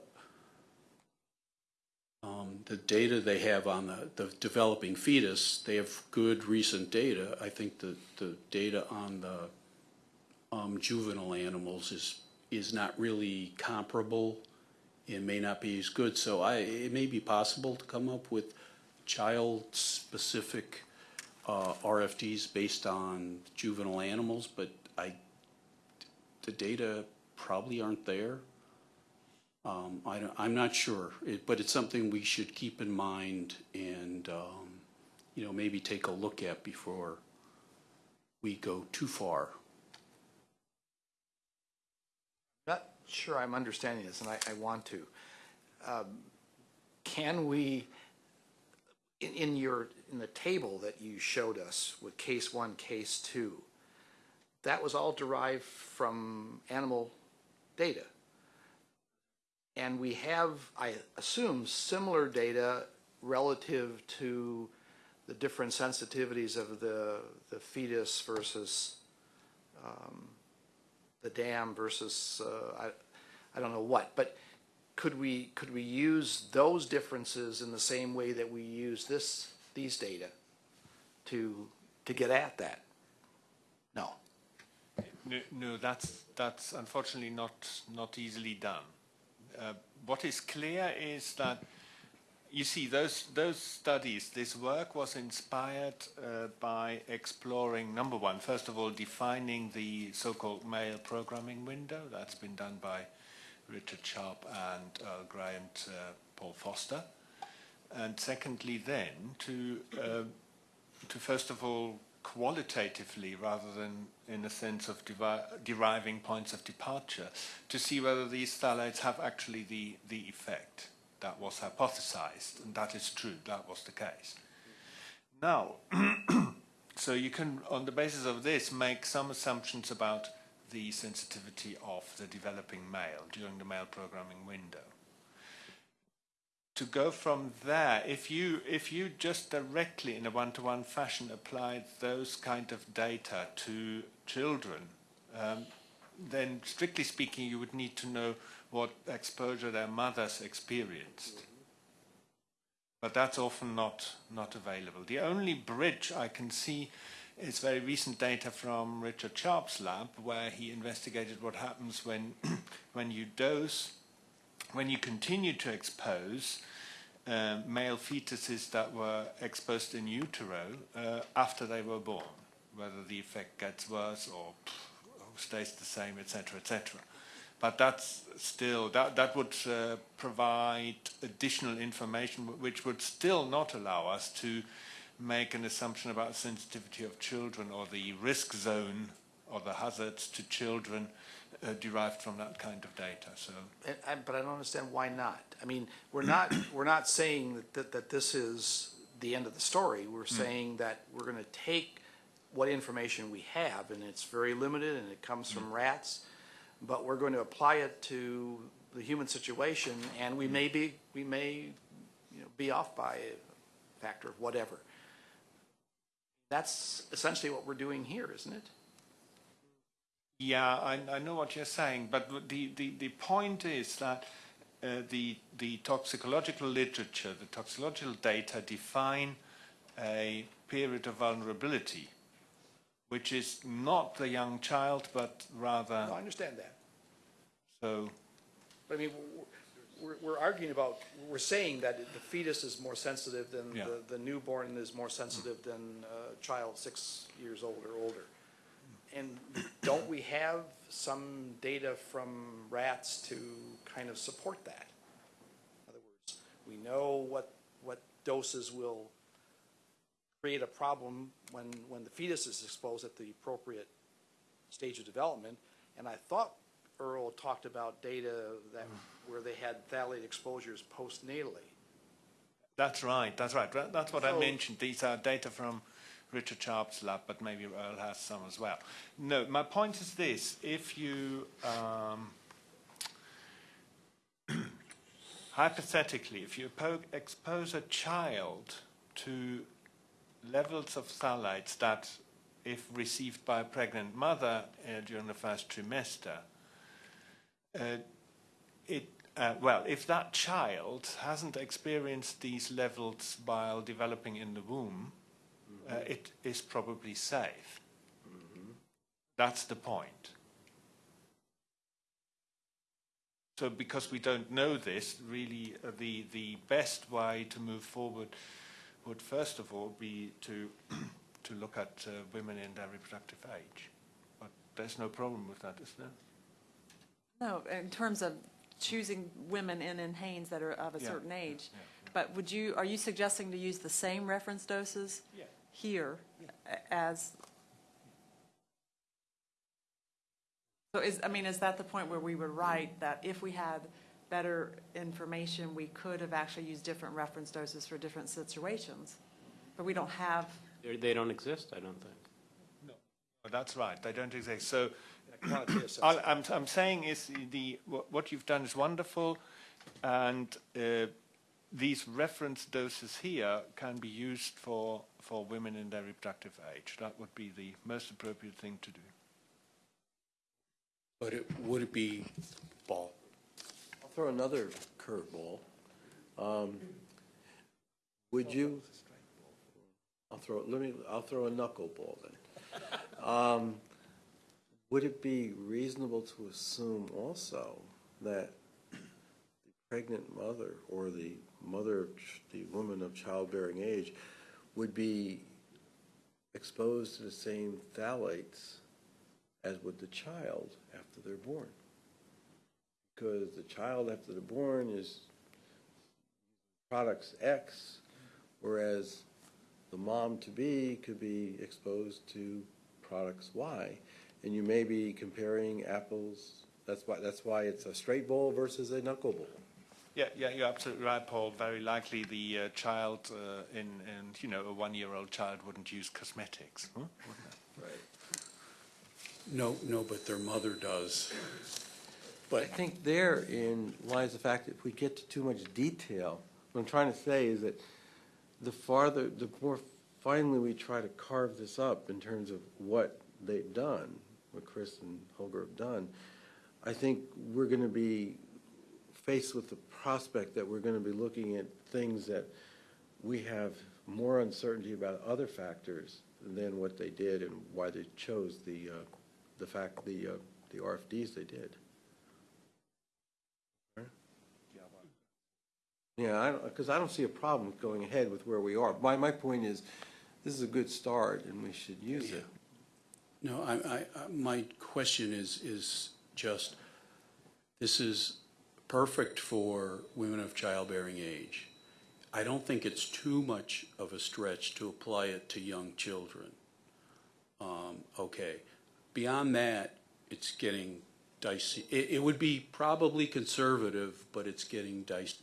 um, the data they have on the, the developing fetus, they have good recent data. I think the, the data on the um, juvenile animals is, is not really comparable it may not be as good. So I, it may be possible to come up with child-specific uh, RFDs based on juvenile animals, but I, the data probably aren't there. Um, I I'm not sure, it, but it's something we should keep in mind and, um, you know, maybe take a look at before we go too far. Not sure I'm understanding this, and I, I want to. Um, Can we, in, in your, in the table that you showed us with case one, case two, that was all derived from animal data. And we have, I assume, similar data relative to the different sensitivities of the, the fetus versus the dam versus, uh, I, I don't know what, but could we, could we use those differences in the same way that we use this, these data to, to get at that? No. No, no, that's, that's unfortunately not, not easily done. Uh, what is clear is that, you see, those, those studies, this work was inspired uh, by exploring, number one, first of all, defining the so-called male programming window. That's been done by Richard Sharp and Earl Gray and uh, Paul Foster. And secondly, then, to uh, to first of all qualitatively rather than in a sense of deriving points of departure to see whether these phthalates have actually the, the effect that was hypothesized and that is true that was the case. Now so you can on the basis of this make some assumptions about the sensitivity of the developing male during the male programming window. To go from there, if you if you just directly in a one-to-one fashion applied those kind of data to children, um, then strictly speaking, you would need to know what exposure their mothers experienced. But that's often not not available. The only bridge I can see is very recent data from Richard Sharp's lab, where he investigated what happens when when you dose when you continue to expose uh, male fetuses that were exposed in utero uh, after they were born, whether the effect gets worse or pff, stays the same, etc., etc. But that's still that that would uh, provide additional information, which would still not allow us to make an assumption about sensitivity of children or the risk zone or the hazards to children uh, derived from that kind of data. So. And, I, but I don't understand why not. I mean, we're not, we're not saying that, that, that this is the end of the story. We're saying that we're gonna take what information we have, and it's very limited, and it comes from rats. But we're going to apply it to the human situation, and we may be, we may, you know, be off by a factor of whatever. That's essentially what we're doing here, isn't it? Yeah, I, I know what you're saying, but the, the, the point is that uh, the, the toxicological literature, the toxicological data define a period of vulnerability, which is not the young child, but rather, No, I understand that. so, But I mean, we're, we're arguing about, we're saying that the fetus is more sensitive than, Yeah. the, the newborn is more sensitive than a child six years old or older. And don't we have some data from rats to kind of support that? In other words, we know what, what doses will create a problem when, when the fetus is exposed at the appropriate stage of development. And I thought Earl talked about data that, where they had phthalate exposures postnatally. that's right, that's right. That's what I mentioned. These are data from Richard Sharp's lab, but maybe Earl has some as well. No, my point is this. If you, um, hypothetically, if you expose a child to levels of phthalates that, if received by a pregnant mother uh, during the first trimester, uh, it, uh, well, if that child hasn't experienced these levels while developing in the womb, uh, it is probably safe. That's the point. So, because we don't know this, really, uh, the the best way to move forward would first of all be to to look at uh, women in their reproductive age. But there's no problem with that, is there? No, in terms of choosing women in in Haynes that are of a Yeah, certain yeah, age. yeah, But would you, are you suggesting to use the same reference doses Yeah. here a- as? So is, I mean, is that the point where we would write that if we had better information, we could have actually used different reference doses for different situations? But we don't have, They're- They don't exist, I don't think. Oh, that's right. They don't exist. So Quantitative sense. I'm, I'm saying is the, the what what you've done is wonderful, and uh, these reference doses here can be used for for women in their reproductive age. That would be the most appropriate thing to do. But it, would it be, Paul? Throw another curveball. Um, Would you? I'll throw, let me, I'll throw a knuckleball then. Um, Would it be reasonable to assume also that the pregnant mother or the mother, the woman of childbearing age would be exposed to the same phthalates as would the child after they're born? Because the child after they're born is products X, whereas the mom-to-be could be exposed to products Y. And you may be comparing apples, that's why, that's why it's a straight bowl versus a knuckle bowl. Yeah, yeah, you're absolutely right, Paul. Very likely the uh, child uh, in, in, you know, a one-year-old child wouldn't use cosmetics. Huh? Right. No, no, but their mother does. I think therein lies the fact that if we get to too much detail, what I'm trying to say is that the farther, the more finely we try to carve this up in terms of what they've done, what Chris and Holger have done, I think we're going to be faced with the prospect that we're going to be looking at things that we have more uncertainty about other factors than what they did and why they chose the, uh, the fact, the, uh, the RFDs they did. Yeah, because I don't see a problem going ahead with where we are. My, my point is, this is a good start and we should use it. No, I, I, I- my question is, is just, this is perfect for women of childbearing age. I don't think it's too much of a stretch to apply it to young children. Um, okay. Beyond that, it's getting dicey. It, it would be probably conservative, but it's getting dicey.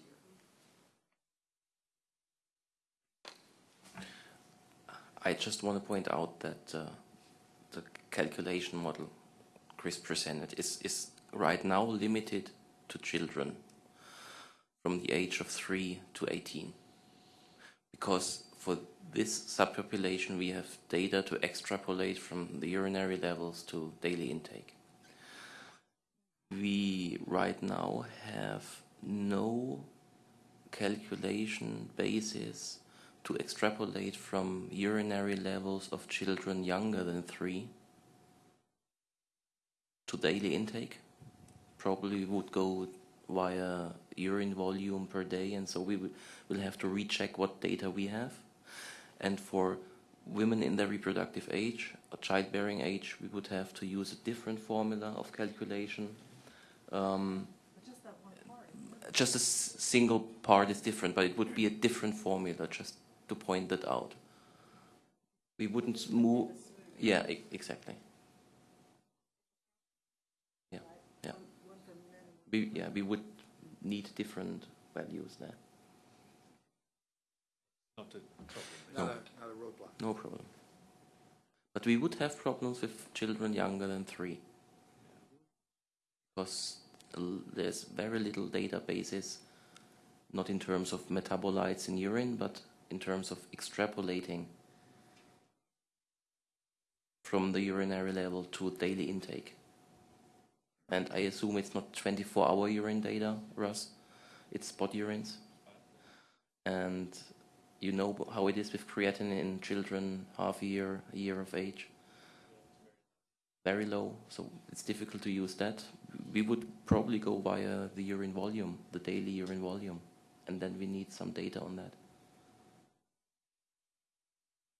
I just want to point out that uh, the calculation model Chris presented is, is right now limited to children from the age of 3 to 18. Because for this subpopulation, we have data to extrapolate from the urinary levels to daily intake. We right now have no calculation basis to extrapolate from urinary levels of children younger than 3 to daily intake. Probably would go via urine volume per day, and so we will have to recheck what data we have. And for women in their reproductive age or childbearing age, we would have to use a different formula of calculation. Um, just a single part is different, but it would be a different formula, just to point that out. We wouldn't move. Yeah, e- exactly. Yeah, yeah. We, yeah, we would need different values there. Not a problem. Not a, not a roadblock. No problem. But we would have problems with children younger than three. Because there's very little databases, not in terms of metabolites in urine, but in terms of extrapolating from the urinary level to daily intake. And I assume it's not 24 hour urine data, Russ. It's spot urines. And you know how it is with creatinine in children half a year, a year of age. Very low, so it's difficult to use that. We would probably go via the urine volume, the daily urine volume, and then we need some data on that.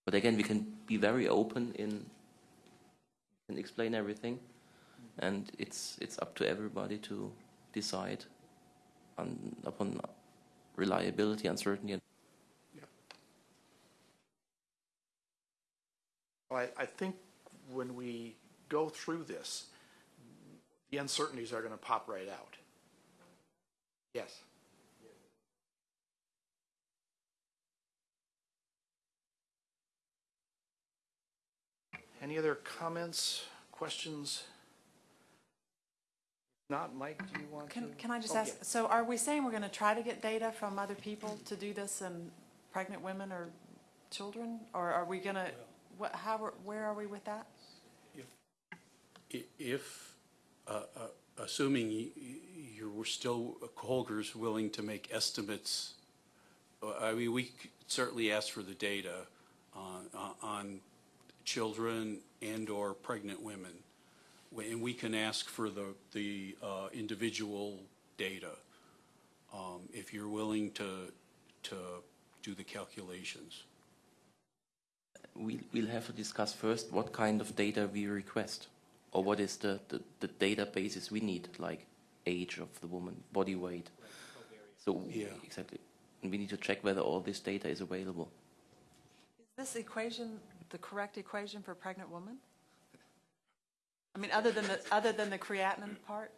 But again, we can be very open in and explain everything, and it's it's up to everybody to decide on upon reliability, uncertainty, and Well, I, I think when we go through this, the uncertainties are going to pop right out. Yes. Any other comments, questions? Not, Mike, do you want to? Can, can I just Oh, ask, yeah. so are we saying we're going to try to get data from other people to do this and pregnant women or children? Or are we going to, what, how, are- where are we with that? I- If, uh, uh, assuming y- y- you're still, Holger's willing to make estimates, uh, I mean, we could certainly ask for the data on, on children and/or pregnant women. And we can ask for the, the uh, individual data, um, if you're willing to, to do the calculations. we, we'll have to discuss first what kind of data we request, or what is the, the, the databases we need, like age of the woman, body weight. So Yeah. exactly, and we need to check whether all this data is available. Is this equation the correct equation for pregnant woman? I mean, other than the, other than the creatinine part?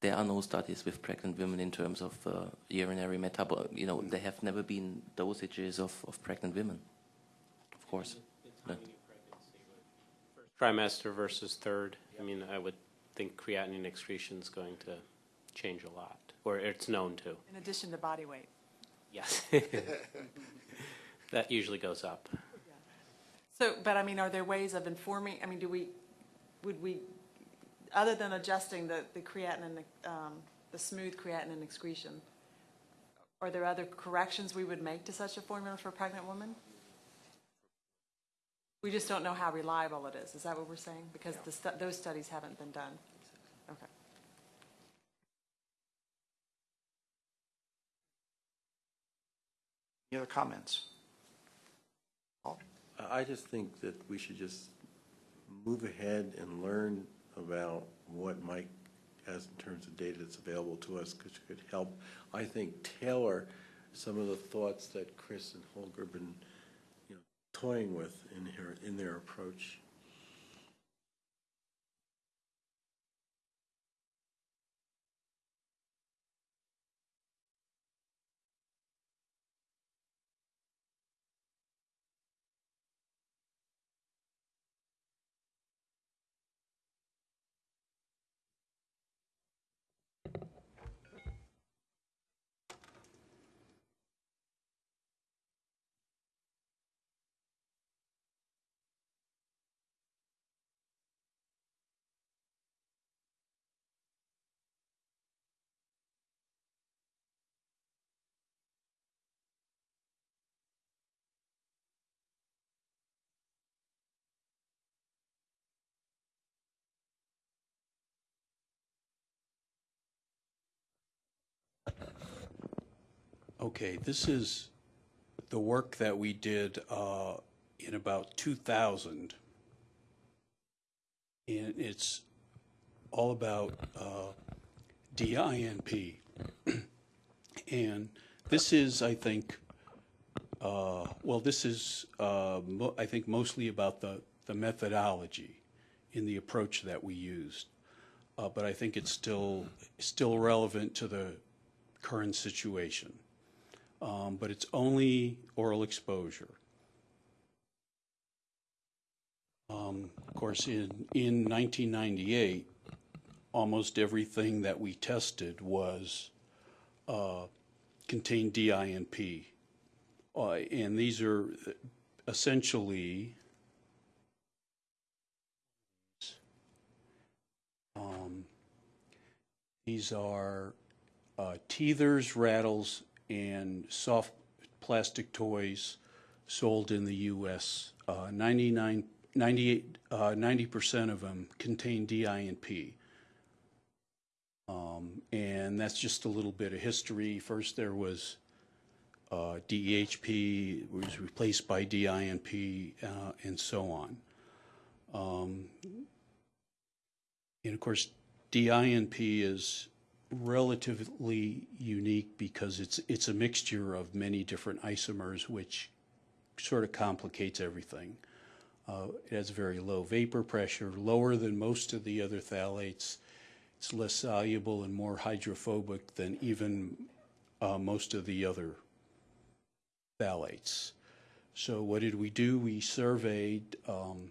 There are no studies with pregnant women in terms of uh, urinary metabol. You know, there have never been dosages of, of pregnant women. Of course. But- Trimester versus third, I mean, I would think creatinine excretion is going to change a lot, or it's known to. In addition to body weight? Yes. That usually goes up. So, but I mean, are there ways of informing, I mean, do we, would we, other than adjusting the, the creatinine, um, the smooth creatinine excretion, are there other corrections we would make to such a formula for a pregnant woman? We just don't know how reliable it is, is that what we're saying? Because the, stu- those studies haven't been done. Okay. Any other comments? I just think that we should just move ahead and learn about what Mike has in terms of data that's available to us, which could help, I think, tailor some of the thoughts that Chris and Holger have been, you know, toying with in her, in their approach. Okay, this is the work that we did uh, in about 2000. And it's all about uh, DINP. And this is, I think, uh, well, this is, uh, I think, mostly about the, the methodology in the approach that we used. Uh, But I think it's still, still relevant to the current situation. Um, But it's only oral exposure. Um, Of course, in, in 1998, almost everything that we tested was, uh, contained DINP. Uh, And these are essentially, um, these are uh, teethers, rattles, and soft plastic toys sold in the U.S. Uh, 99, 98, uh, 90% of them contain DINP. Um, and that's just a little bit of history. First, there was uh, DEHP, was replaced by DINP, uh, and so on. Um, and of course, DINP is relatively unique because it's it's a mixture of many different isomers, which sort of complicates everything. Uh, it has very low vapor pressure, lower than most of the other phthalates. It's less soluble and more hydrophobic than even uh, most of the other phthalates. So what did we do? We surveyed um,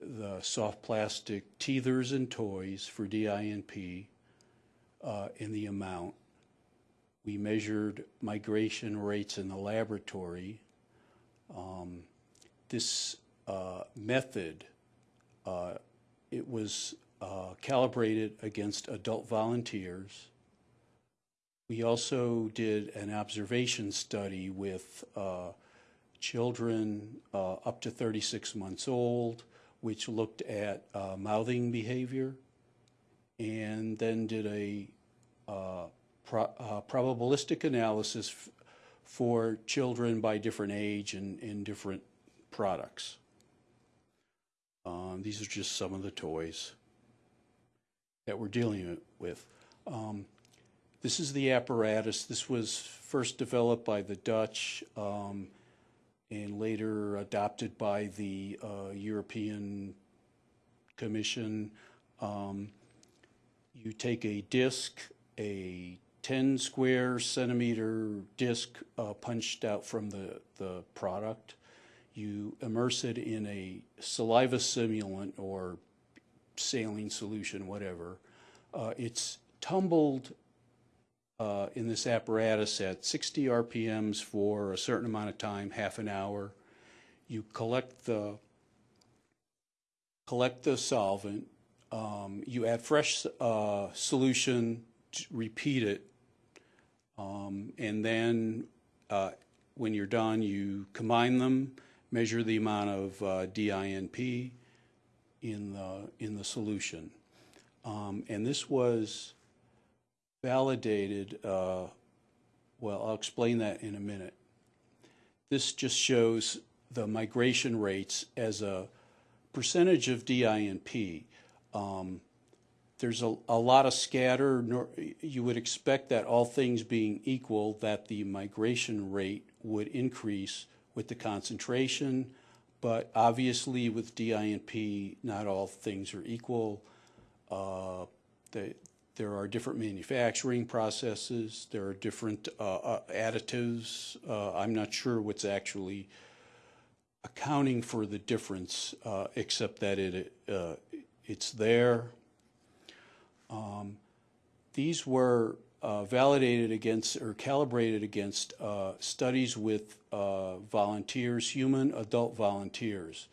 the soft plastic teethers and toys for DINP uh, in the amount. We measured migration rates in the laboratory. Um, this uh, method, uh, it was uh, calibrated against adult volunteers. We also did an observation study with uh, children uh, up to 36 months old, which looked at mouthing behavior, and then did a uh, pro- uh, probabilistic analysis for children by different age and, in different products. Um, these are just some of the toys that we're dealing with. Um, this is the apparatus. This was first developed by the Dutch um, and later adopted by the uh, European Commission. Um, you take a disc, a 10 square centimeter disc uh, punched out from the, the product. You immerse it in a saliva simulant or saline solution, whatever. Uh, it's tumbled uh, in this apparatus at 60 RPMs for a certain amount of time, half an hour. You collect the collect the solvent. Um, you add fresh uh, solution, repeat it, um, and then uh, when you're done, you combine them, measure the amount of uh, DINP in the in the solution, um, and this was validated. Uh, well, I'll explain that in a minute. This just shows the migration rates as a percentage of DINP. Um, there's a, a lot of scatter. You would expect that all things being equal, that the migration rate would increase with the concentration, but obviously with DINP, not all things are equal. Uh, the, there are different manufacturing processes. There are different uh, uh, additives. Uh, I'm not sure what's actually accounting for the difference, uh, except that it uh, it's there. Um, these were uh, validated against or calibrated against uh, studies with uh, volunteers, human adult volunteers.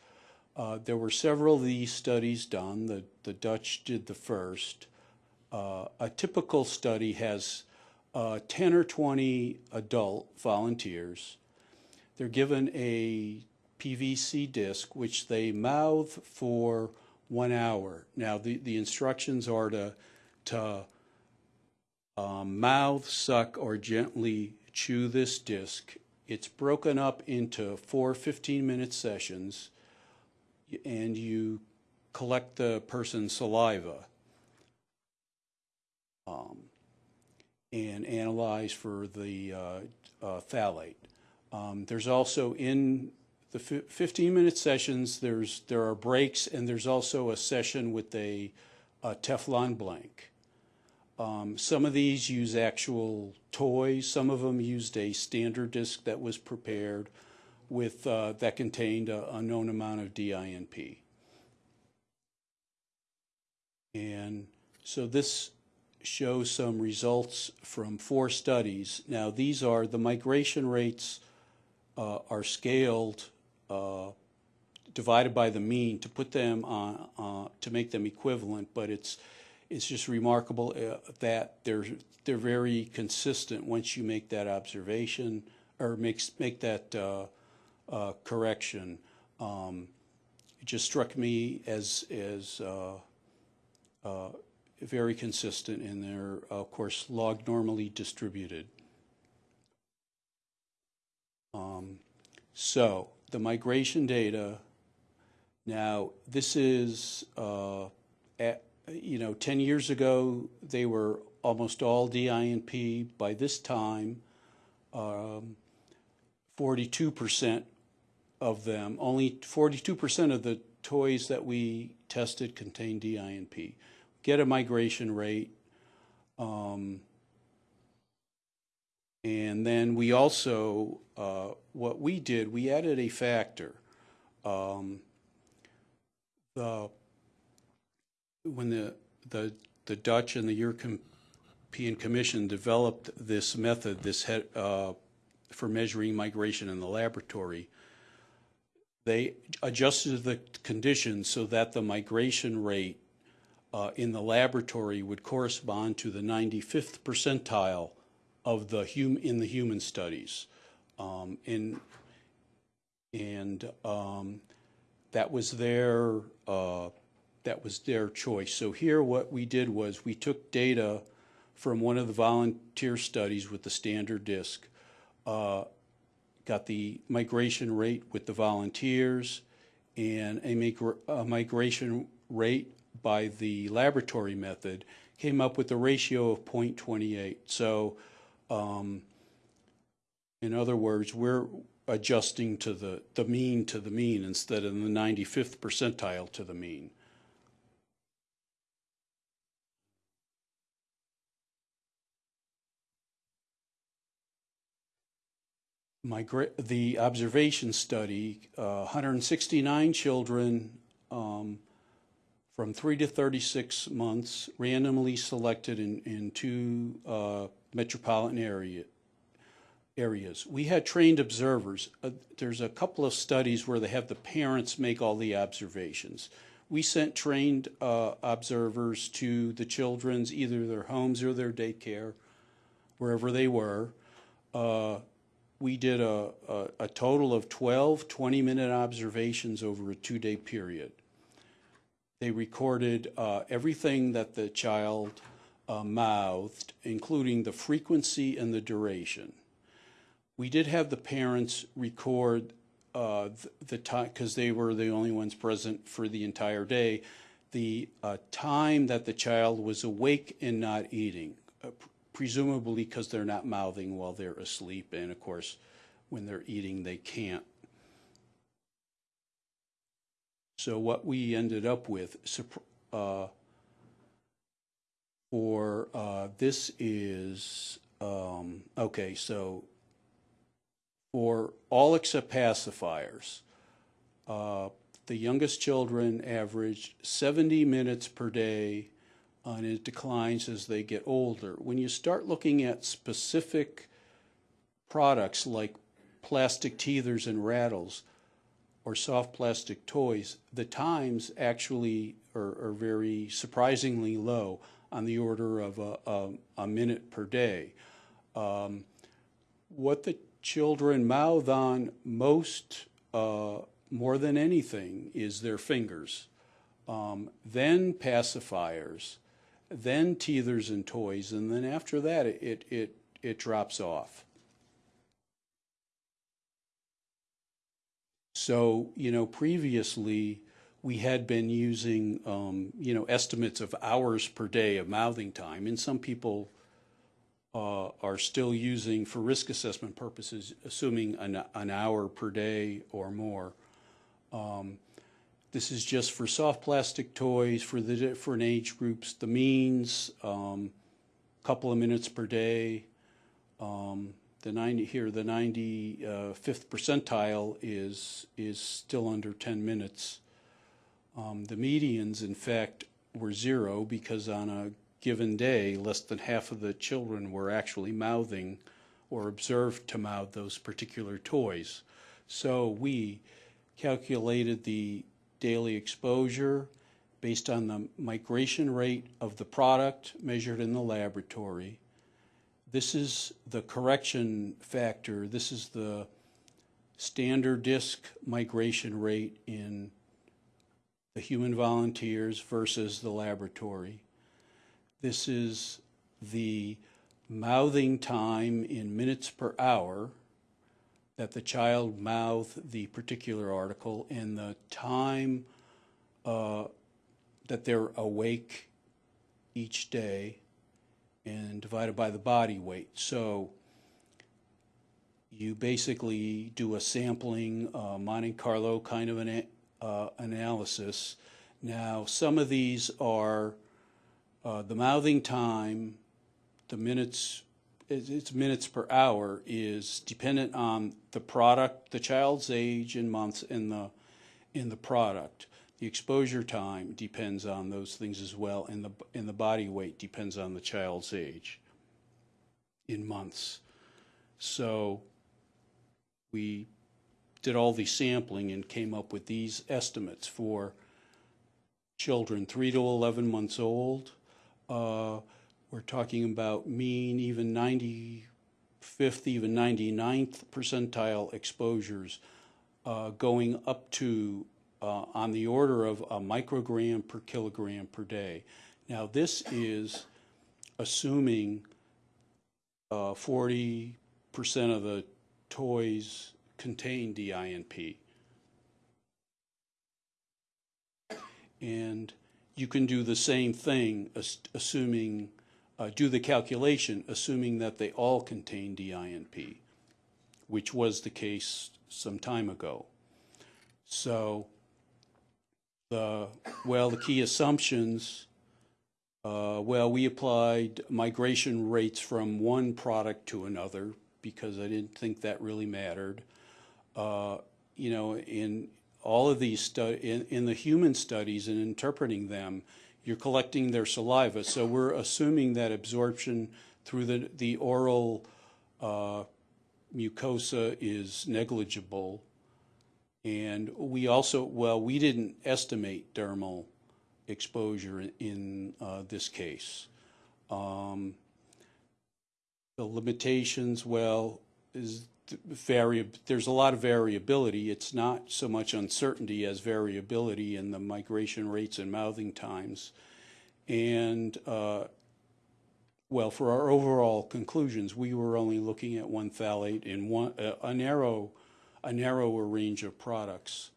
Uh, there were several of these studies done. The, the Dutch did the first. Uh, a typical study has uh, 10 or 20 adult volunteers. They're given a PVC disc, which they mouth for one hour. Now, the, the instructions are to, to um, mouth, suck, or gently chew this disc. It's broken up into four 15-minute sessions, and you collect the person's saliva um, and analyze for the uh, uh, phthalate. Um, There's also in the 15-minute sessions, there's, there are breaks, and there's also a session with a a Teflon blank. Um, Some of these use actual toys, some of them used a standard disc that was prepared with, uh, that contained a a known amount of DINP. And so this shows some results from four studies. Now, these are, the migration rates uh, are scaled, uh, divided by the mean to put them on, uh, to make them equivalent, but it's, it's just remarkable uh, that they're, they're very consistent once you make that observation, or makes, make that uh, uh, correction. Um, It just struck me as, as uh, uh, very consistent and they're of course, log normally distributed. Um, So, the migration data, now, this is, uh, at, you know, 10 years ago, they were almost all DINP. By this time, um, 42% of them, only 42% of the toys that we tested contained DINP. Get a migration rate. Um, and then we also, uh, what we did, we added a factor. Um, the, when the, the, the Dutch and the European Commission developed this method, this head, uh, for measuring migration in the laboratory, they adjusted the conditions so that the migration rate uh, in the laboratory would correspond to the 95th percentile of the hum, in the human studies. Um, in, and um, that was their uh, that was their choice. So here, what we did was we took data from one of the volunteer studies with the standard disk, uh, got the migration rate with the volunteers, and a, migra- a migration rate by the laboratory method came up with a ratio of 0.28. So, um, in other words, we're adjusting to the, the mean to the mean instead of the 95th percentile to the mean. Migra- the observation study, uh, 169 children um, from 3 to 36 months, randomly selected in, in two uh, metropolitan area, areas. We had trained observers. Uh, there's a couple of studies where they have the parents make all the observations. We sent trained uh, observers to the children's, either their homes or their daycare, wherever they were. Uh, we did a, a, a total of 12 20 minute observations over a two day period. They recorded uh, everything that the child uh, mouthed, including the frequency and the duration. We did have the parents record uh, the, time, because they were the only ones present for the entire day, the uh, time that the child was awake and not eating, uh, presumably because they're not mouthing while they're asleep, and of course, when they're eating, they can't. So what we ended up with uh, for uh, this is um, okay. So for all except pacifiers, uh, the youngest children averaged 70 minutes per day, and it declines as they get older. When you start looking at specific products like plastic teethers and rattles or soft plastic toys, the times actually are, are very surprisingly low on the order of a, a, a minute per day. Um, what the children mouth on most, uh, more than anything, is their fingers, um, then pacifiers, then teethers and toys, and then after that it, it, it drops off. So, you know, previously we had been using, um, you know, estimates of hours per day of mouthing time, and some people uh, are still using, for risk assessment purposes, assuming an, an hour per day or more. Um, This is just for soft plastic toys, for the different age groups, the means, um, couple of minutes per day. Um, the ninety, here, the ninety-fifth percentile is, is still under ten minutes. Um, the medians, in fact, were zero because on a given day, less than half of the children were actually mouthing or observed to mouth those particular toys. So we calculated the daily exposure based on the migration rate of the product measured in the laboratory. This is the correction factor. This is the standard disk migration rate in the human volunteers versus the laboratory. This is the mouthing time in minutes per hour that the child mouthed the particular article and the time uh, that they're awake each day and divided by the body weight. So you basically do a sampling, uh, Monte Carlo kind of an uh, analysis. Now, some of these are uh, the mouthing time, the minutes, it's minutes per hour, is dependent on the product, the child's age in months in the, in the product. The exposure time depends on those things as well, and the, and the body weight depends on the child's age in months. So we did all the sampling and came up with these estimates for children three to 11 months old. Uh, we're talking about mean, even 95th, even 99th percentile exposures uh, going up to uh, on the order of a microgram per kilogram per day. Now, this is assuming uh, 40% of the toys contain DINP. And you can do the same thing, assuming, uh, do the calculation, assuming that they all contain DINP, which was the case some time ago. So, the, well, the key assumptions, uh, well, we applied migration rates from one product to another because I didn't think that really mattered. Uh, you know, in all of these stu- in, in the human studies and interpreting them, you're collecting their saliva. So we're assuming that absorption through the, the oral uh, mucosa is negligible. And we also, well, we didn't estimate dermal exposure in, in uh, this case. Um, the limitations, well, is there's a lot of variability. It's not so much uncertainty as variability in the migration rates and mouthing times. And, uh, well, for our overall conclusions, we were only looking at one phthalate in one, a, a narrow, a narrower range of products.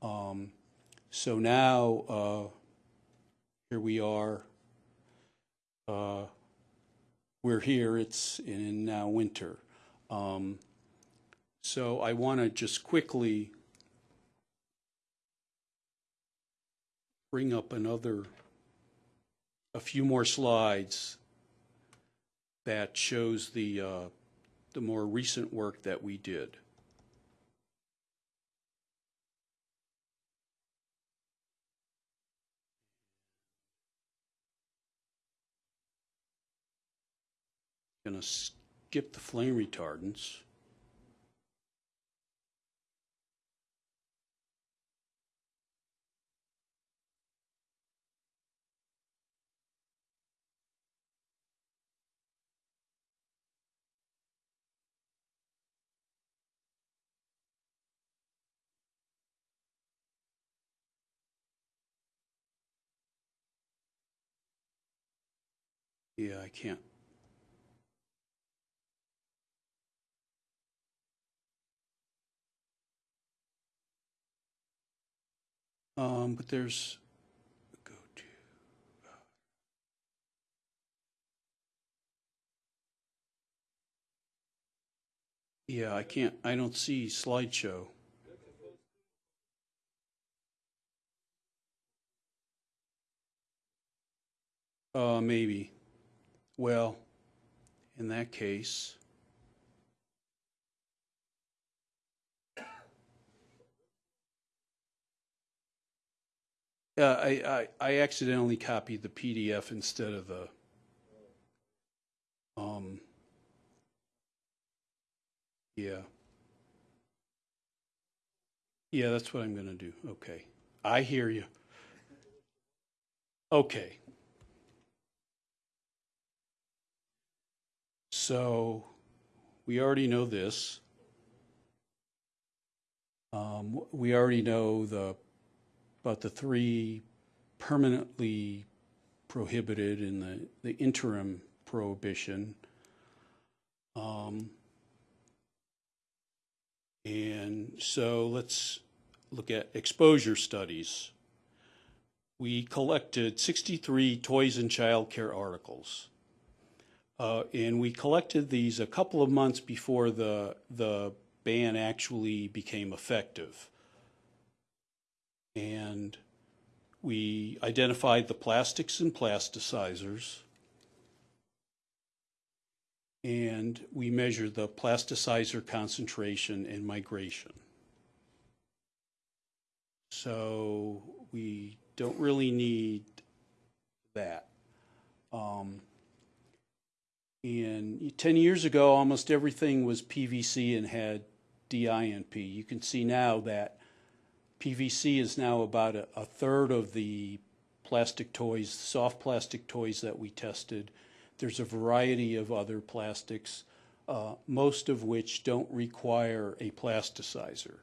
Um, so now, uh, here we are. Uh, we're here. It's in now winter. Um, so I want to just quickly bring up another, a few more slides that shows the, uh, the more recent work that we did. Going to skip the flame retardants. Yeah, I can't. Um, but there's, go to. Yeah, I can't, I don't see slideshow. Uh, maybe. Well, in that case. Yeah, I, I, I accidentally copied the PDF instead of the, um, yeah. Yeah, that's what I'm gonna do. Okay. I hear you. Okay. So, we already know this. Um, we already know the, about the three permanently prohibited in the, the interim prohibition. Um, and so let's look at exposure studies. We collected 63 toys and child care articles. Uh, and we collected these a couple of months before the, the ban actually became effective. And we identified the plastics and plasticizers. And we measured the plasticizer concentration and migration. So we don't really need that. Um, and 10 years ago, almost everything was PVC and had DINP. You can see now that PVC is now about a, a third of the plastic toys, soft plastic toys that we tested. There's a variety of other plastics, uh, most of which don't require a plasticizer.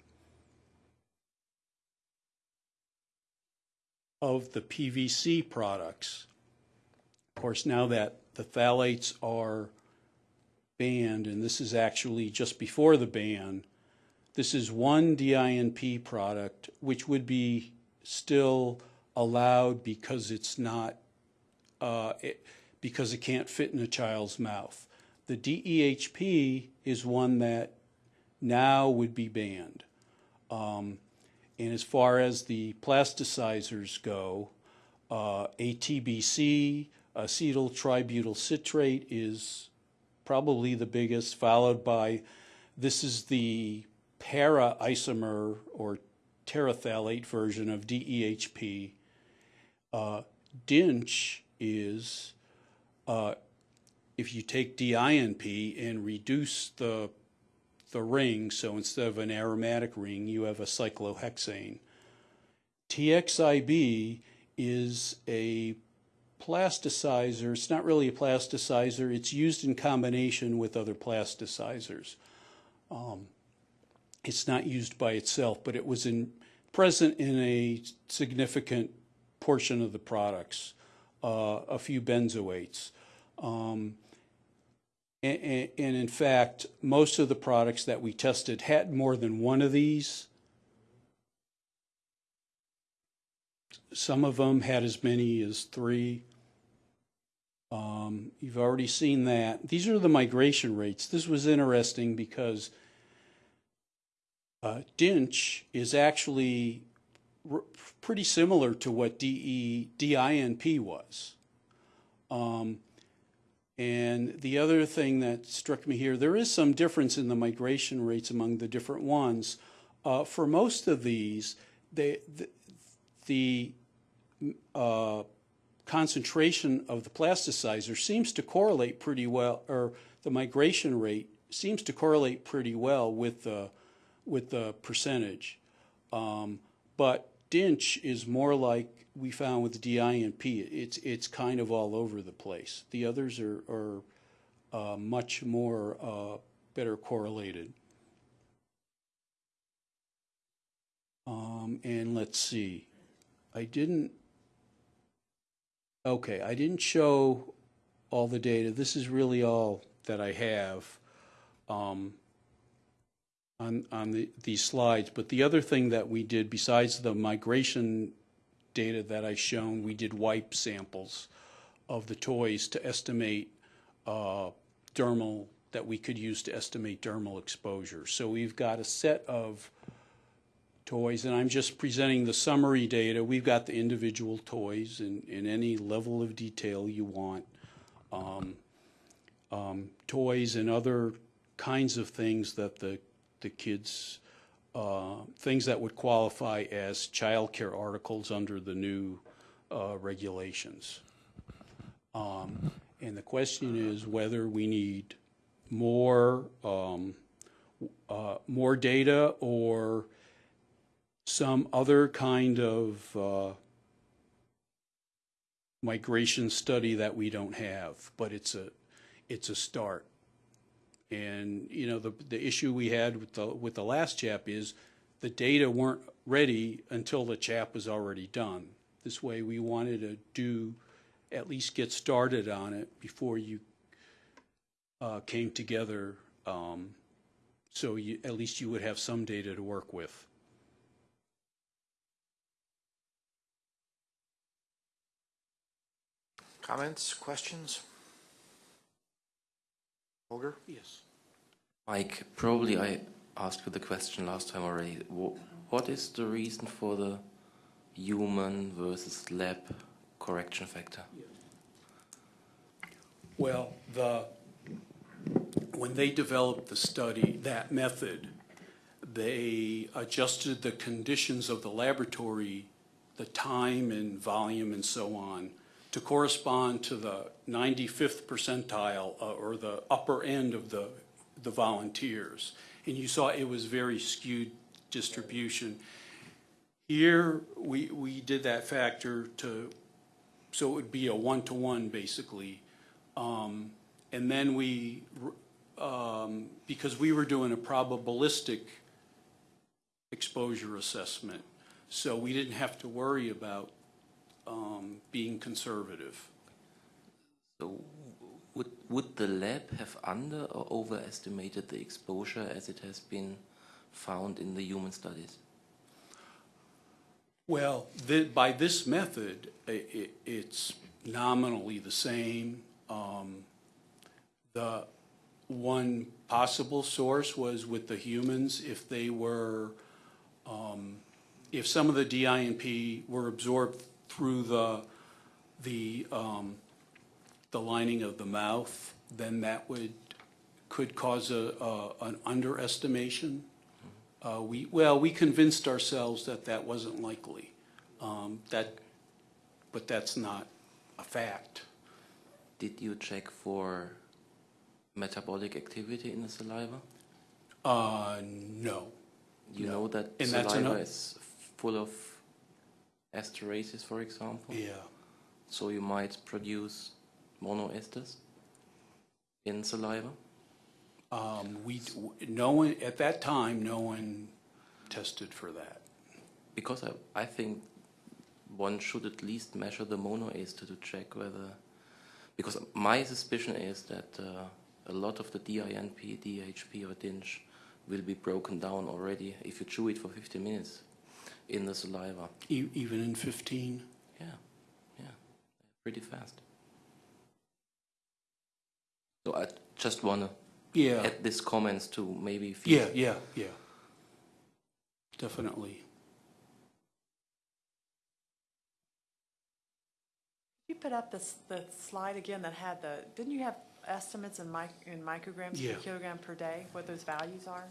Of the PVC products, of course, now that the phthalates are banned, and this is actually just before the ban, this is one DINP product which would be still allowed because it's not, uh, it, because it can't fit in a child's mouth. The DEHP is one that now would be banned. Um, and as far as the plasticizers go, uh, ATBC, acetyl tributyl citrate is probably the biggest, followed by this is the para isomer or terephthalate version of DEHP. Uh, DINCH is uh, if you take DINP and reduce the the ring, so instead of an aromatic ring, you have a cyclohexane. TXIB is a plasticizer. It's not really a plasticizer. It's used in combination with other plasticizers. Um, it's not used by itself, but it was in, present in a significant portion of the products, uh, a few benzoates. Um, and, and, in fact, most of the products that we tested had more than one of these. Some of them had as many as three. Um, you've already seen that. These are the migration rates. This was interesting because uh, DINCH is actually pretty similar to what DE, DINP was. Um, and the other thing that struck me here, there is some difference in the migration rates among the different ones. Uh, for most of these, they, the, the uh, concentration of the plasticizer seems to correlate pretty well, or the migration rate seems to correlate pretty well with the, with the percentage. Um, but DINCH is more like we found with DINP, it's, it's kind of all over the place. The others are, are uh, much more uh, better correlated. Um, and let's see, I didn't, okay, I didn't show all the data. This is really all that I have. Um, on, on the, these slides. But the other thing that we did, besides the migration data that I shown, we did wipe samples of the toys to estimate uh, dermal, that we could use to estimate dermal exposure. So we've got a set of toys, and I'm just presenting the summary data. We've got the individual toys in, in any level of detail you want. Um, um, toys and other kinds of things that the, the kids, uh, things that would qualify as child care articles under the new uh, regulations. Um, And the question is whether we need more, um, uh, more data or some other kind of uh, migration study that we don't have, but it's a, it's a start. And, you know, the, the issue we had with the, with the last CHAP is the data weren't ready until the CHAP was already done. This way, we wanted to do, at least get started on it before you uh, came together, um, so you, at least you would have some data to work with. Comments, questions? Holger? Yes. Mike, probably I asked you the question last time already. What is the reason for the human versus lab correction factor? Well, the, when they developed the study, that method, they adjusted the conditions of the laboratory, the time and volume and so on, to correspond to the 95th percentile uh, or the upper end of the, the volunteers. And you saw it was very skewed distribution. Here, we, we did that factor to, so it would be a one-to-one basically. Um, And then we, um, because we were doing a probabilistic exposure assessment, so we didn't have to worry about um, being conservative. So would, would the lab have under or overestimated the exposure as it has been found in the human studies? Well, the, by this method, i- i- it's nominally the same. Um, The one possible source was with the humans, if they were, um, if some of the DINP were absorbed through the, the, um, the lining of the mouth, then that would, could cause a, a- an underestimation. Uh, we, well, we convinced ourselves that that wasn't likely. Um, that, but that's not a fact. Did you check for metabolic activity in the saliva? Uh, no. You No. know that And saliva is full of esterases, for example? Yeah. So you might produce monoesters in saliva? Um, we, no one, at that time, no one tested for that. Because I, I think one should at least measure the monoester to check whether, because my suspicion is that uh, a lot of the DINP, DHP, or DINCH will be broken down already if you chew it for 50 minutes in the saliva. E- even in 15? Yeah, yeah, pretty fast. So I just want to Yeah, add these comments to maybe. yeah, yeah, yeah. Definitely. You put up this, the slide again that had the, didn't you have estimates in mic, in micrograms Yeah. per kilogram per day, what those values are?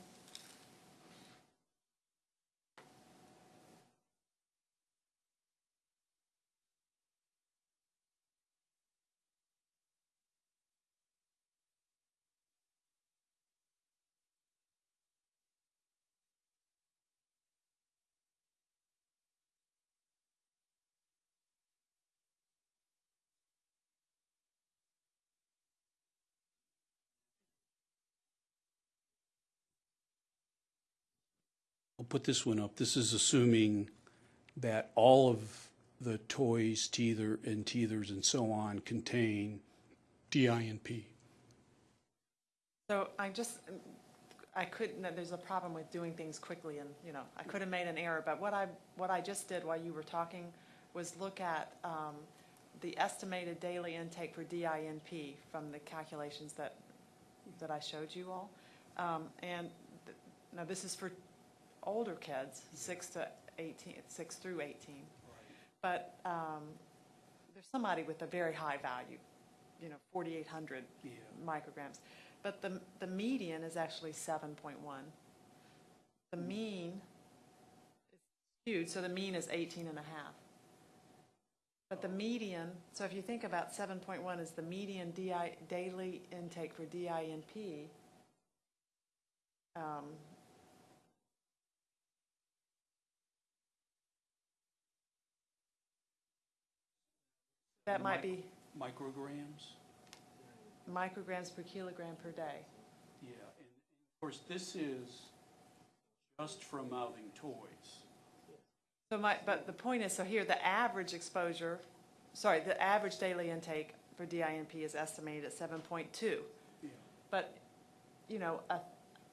I'll put this one up. This is assuming that all of the toys, teether and teethers and so on contain DINP. So I just, I couldn't, there's a problem with doing things quickly and, you know, I could have made an error, but what I, what I just did while you were talking was look at um, the estimated daily intake for DINP from the calculations that, that I showed you all. Um, And, th- now this is for older kids, six to 18, six through 18. But um, there's somebody with a very high value, you know, 4,800 micrograms. But the, the median is actually 7.1. The mean is skewed, so the mean is 18 and a half. But the median, so if you think about 7.1 as the median DI, daily intake for DINP, um, that might be Micrograms? micrograms per kilogram per day. Yeah, and of course, this is just from mouthing toys. So my, but the point is, so here, the average exposure, sorry, the average daily intake for DINP is estimated at seven point two. Yeah. But, you know, a,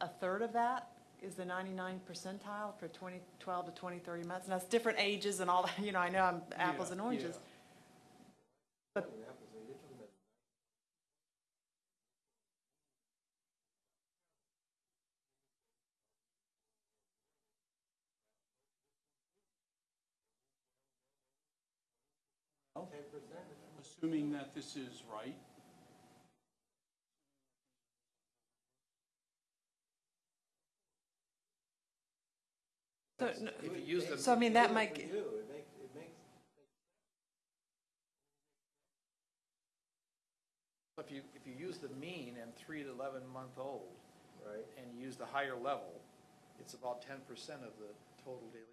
a third of that is the ninety-nine percentile for twenty twelve to twenty thirty months. And that's different ages and all that, you know, I know I'm apples Yeah, and oranges. yeah. But, Assuming that this is right, so, no, If you use the, so I mean, that might, For you, it makes, it makes, if you, if you use the mean and three to 11 month old, right? and you use the higher level, it's about 10% of the total daily.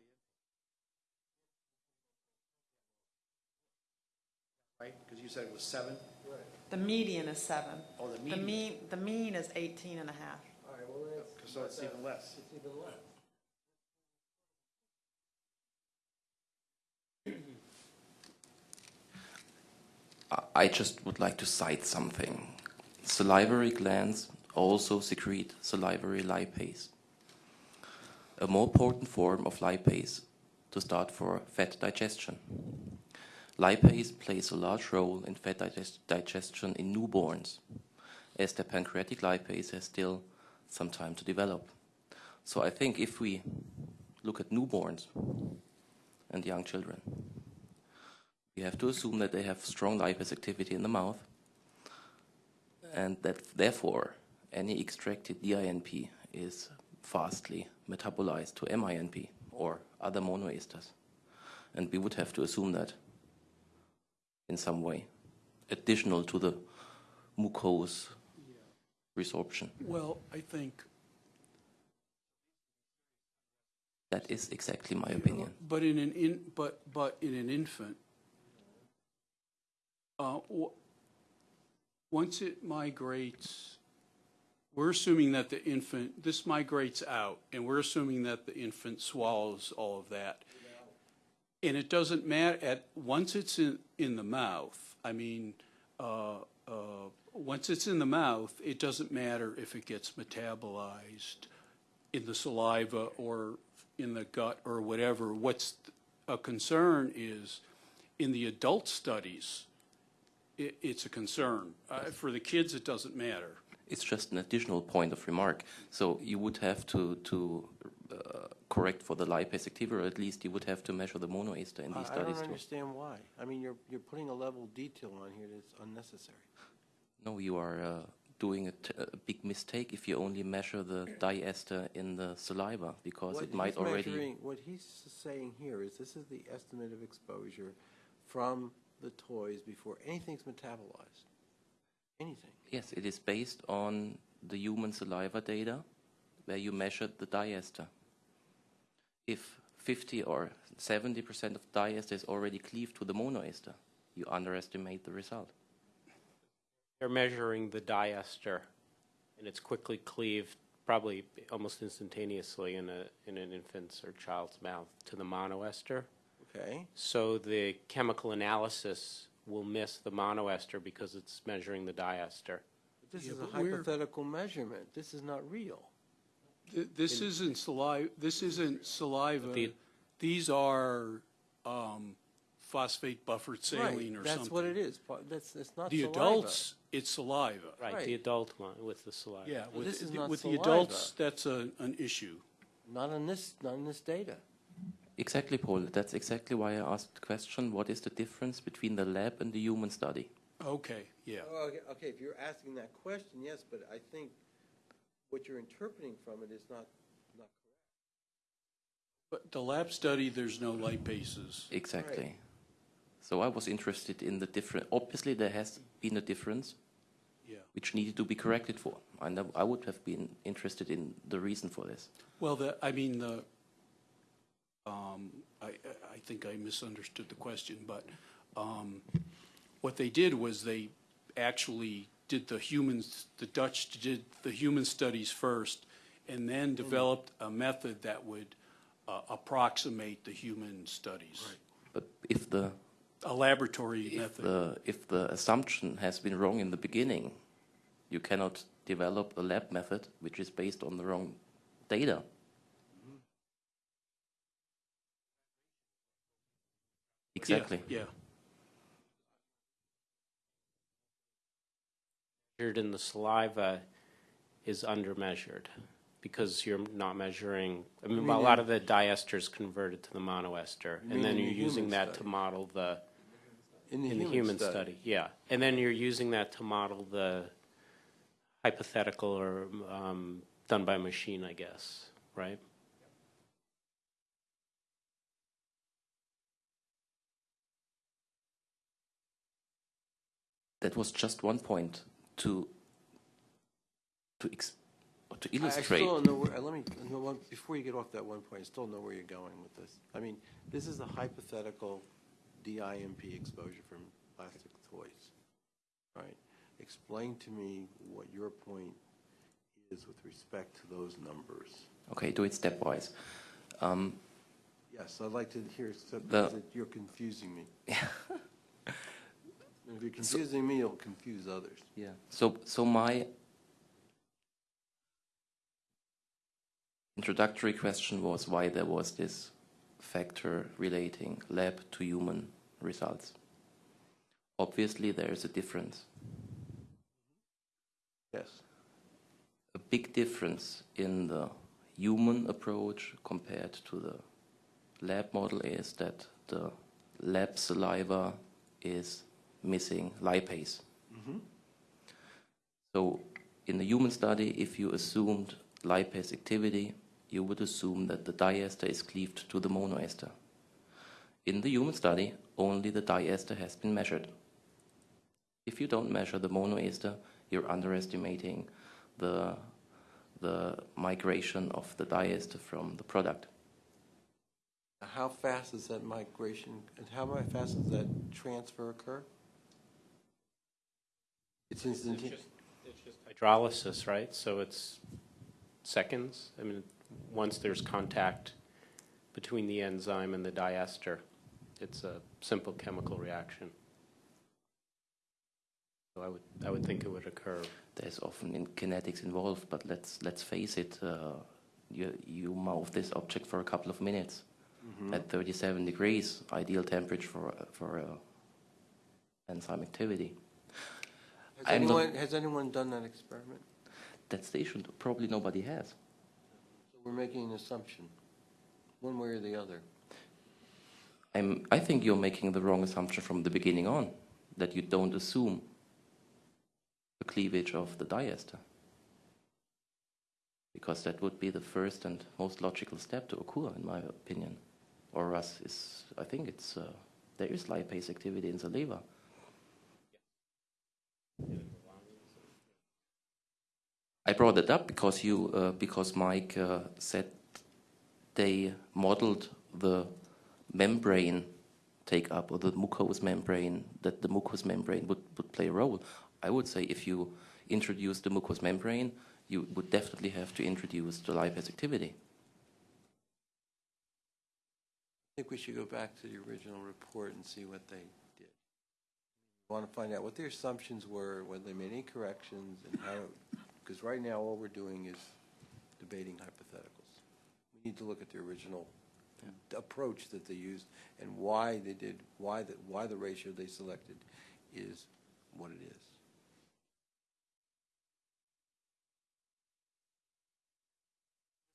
Right, because you said it was seven? Right. the median is seven. Oh, the The median. mean, the mean is 18 and a half. All right, well, that's. So it's even less. It's even less. I- just would like to cite something. Salivary glands also secrete salivary lipase, a more potent form of lipase to start for fat digestion. Lipase plays a large role in fat digest- digestion in newborns, as the pancreatic lipase has still some time to develop. So I think if we look at newborns and young children, we have to assume that they have strong lipase activity in the mouth, and that therefore any extracted DINP is fastly metabolized to MINP or other monoesters. And we would have to assume that in some way, additional to the mucose resorption. well, I think, That is exactly my opinion. but in an in, but, but in an infant, uh, once it migrates, we're assuming that the infant, this migrates out, and we're assuming that the infant swallows all of that. And it doesn't matter, at, once it's in, in the mouth, I mean, uh, uh, once it's in the mouth, it doesn't matter if it gets metabolized in the saliva or in the gut or whatever. What's a concern is, in the adult studies, it, it's a concern. Uh, for the kids, it doesn't matter. It's just an additional point of remark. So you would have to, to uh, correct for the lipase activity, or at least you would have to measure the monoester in these I these I don't studies too. understand why. I mean, you're, you're putting a level of detail on here that's unnecessary. No, you are uh, doing a, t- a big mistake if you only measure the diester in the saliva, because What it might already. What he's saying here is this is the estimate of exposure from the toys before anything's metabolized. Anything. Yes, it is based on the human saliva data where you measured the diester. If 50 or 70% of diester is already cleaved to the monoester, you underestimate the result. They're measuring the diester, and it's quickly cleaved, probably almost instantaneously in a in an infant's or child's mouth to the monoester. Okay? So the chemical analysis will miss the monoester because it's measuring the diester. But This Yeah, is a but we're- hypothetical measurement. This is not real. th- this isn't saliva, this isn't saliva. The- These are um, phosphate buffered saline or Right, something. that's what it is. Pa- That's, it's not The saliva. adults, it's saliva. Right, Right. the adult one with the saliva. Yeah, Well, this is with, not with the adults, that's a, an issue. Not on this, not on this data. Exactly, Paul. That's exactly why I asked the question, what is the difference between the lab and the human study? Okay, yeah. Oh, Okay, okay, if you're asking that question, yes, but I think what you're interpreting from it is not, not correct. But the lab study, there's no lipases. Exactly. So I was interested in the different, obviously there has been a difference Yeah. which needed to be corrected for. And I- I would have been interested in the reason for this. Well, the, I mean, the, um, I, I- think I misunderstood the question, but, um, what they did was they actually did the humans, the Dutch did the human studies first, and then developed a method that would uh, approximate the human studies. Right. But if the, A laboratory if method. the, if the assumption has been wrong in the beginning, you cannot develop a lab method which is based on the wrong data. Exactly. Yeah, Measured in the saliva is undermeasured because you're not measuring, I mean, mean a lot of the diesters converted to the monoester. And then you're the using human that to model the, In the in the human study, yeah. And then you're using that to model the hypothetical or um, done by machine, I guess, right? That was just one point to to ex- to I- I illustrate. still don't know where, uh, let me, know before you get off that one point, I still know where you're going with this. I mean, this is a hypothetical DINP exposure from plastic toys, right? Explain to me what your point is with respect to those numbers. Okay, do it stepwise. Um, Yes, I'd like to hear, so- The- because you're confusing me. If you're confusing me, you'll confuse others. Yeah. So, so my introductory question was why there was this factor relating lab to human results. Obviously, there is a difference. Yes. A big difference in the human approach compared to the lab model is that the lab saliva is missing lipase. Mm-hmm. So in the human study, if you assumed lipase activity, you would assume that the diester is cleaved to the monoester. In the human study, only the diester has been measured. If you don't measure the monoester, you're underestimating the, the migration of the diester from the product. How fast does that migration, and how fast does that transfer occur? It's instantaneous. It's just hydrolysis, right? So it's seconds. I mean, once there's contact between the enzyme and the diester, it's a simple chemical reaction. So I would, I would think it would occur. There's often in kinetics involved, but let's let's face it. Uh, you you move this object for a couple of minutes at 37 degrees, ideal temperature for for uh, enzyme activity. Has I'm not- anyone, has anyone done that experiment? That station. Probably nobody has. So we're making an assumption, one way or the other. I'm, I think you're making the wrong assumption from the beginning on, that you don't assume the cleavage of the diester. Because that would be the first and most logical step to occur, in my opinion. Or is, I think it's, uh, there is lipase activity in the liver. I brought it up because you, uh, because Mike uh, said they modeled the membrane take up or the mucous membrane, that the mucous membrane would, would play a role. I would say if you introduce the mucous membrane, you would definitely have to introduce the lipase activity. I think we should go back to the original report and see what they did. Want to find out what their assumptions were, whether they made any corrections, and how, because right now, all we're doing is debating hypotheticals. We need to look at the original approach that they used and why they did, why the, why the ratio they selected is what it is.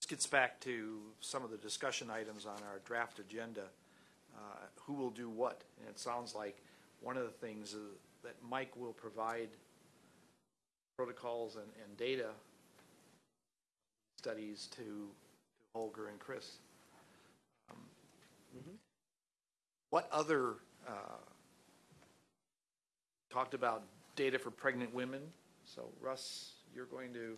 This gets back to some of the discussion items on our draft agenda. Uh, Who will do what? And it sounds like one of the things is that Mike will provide protocols and, and data studies to to Holger and Chris. Um, What other, uh, talked about data for pregnant women. So Russ, you're going to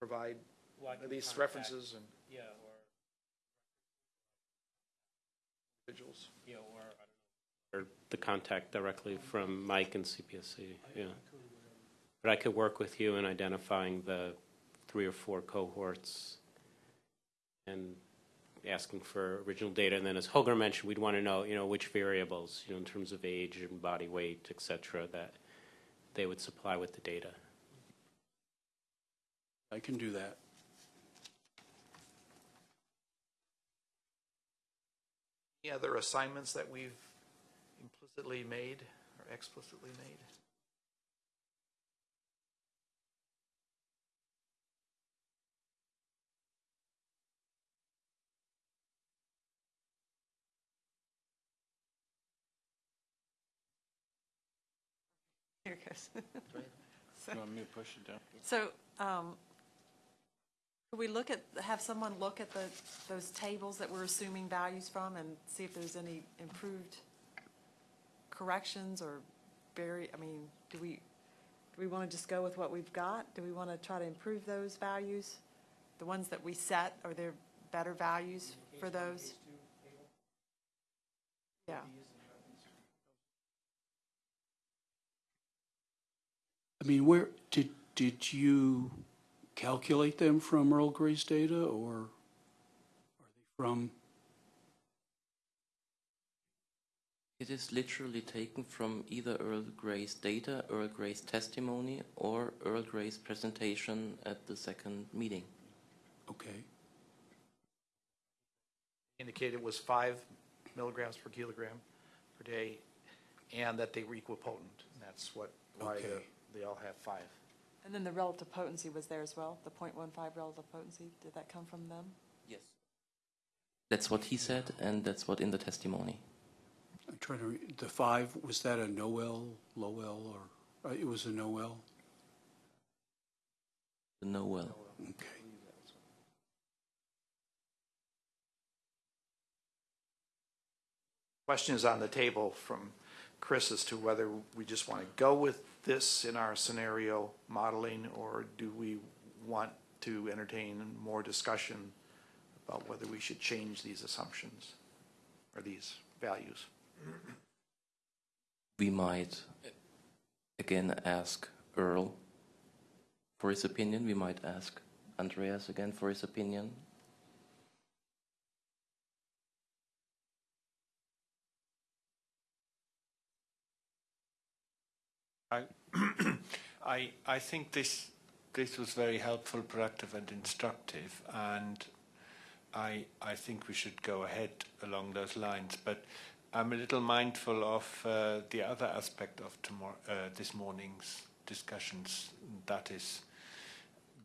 provide these references and Yeah, individuals. or, yeah, or. Or the contact directly from Mike and CPSC, yeah. But I could work with you in identifying the three or four cohorts and asking for original data. And then as Holger mentioned, we'd want to know, you know, which variables, you know, in terms of age and body weight, et cetera, that they would supply with the data. I can do that. Any other assignments that we've implicitly made or explicitly made? Here it goes. You want me to push it down? So, um, could we look at, have someone look at the, those tables that we're assuming values from and see if there's any improved corrections or very, I mean, do we, do we want to just go with what we've got? Do we want to try to improve those values? The ones that we set, are there better values for those? Yeah. I mean, where, did, did you calculate them from Earl Gray's data, or are they from, It is literally taken from either Earl Gray's data, Earl Gray's testimony, or Earl Gray's presentation at the second meeting. okay, Indicated it was five milligrams per kilogram per day, and that they were equipotent. And that's what, why the- Okay. they all have five. And then the relative potency was there as well, the .15 relative potency, did that come from them? Yes. That's what he said, and that's what in the testimony. I'm trying to, re- the five, was that a NOEL, LOAEL, or, uh, it was a NOEL? The NOEL. Okay. Question is on the table from Chris as to whether we just want to go with this in our scenario modeling, or do we want to entertain more discussion about whether we should change these assumptions or these values? We might again ask Earl for his opinion. We might ask Andreas again for his opinion. I, I, I think this, this was very helpful, productive and instructive, and I, I think we should go ahead along those lines. But I'm a little mindful of uh, the other aspect of tomorrow, uh, this morning's discussions, that is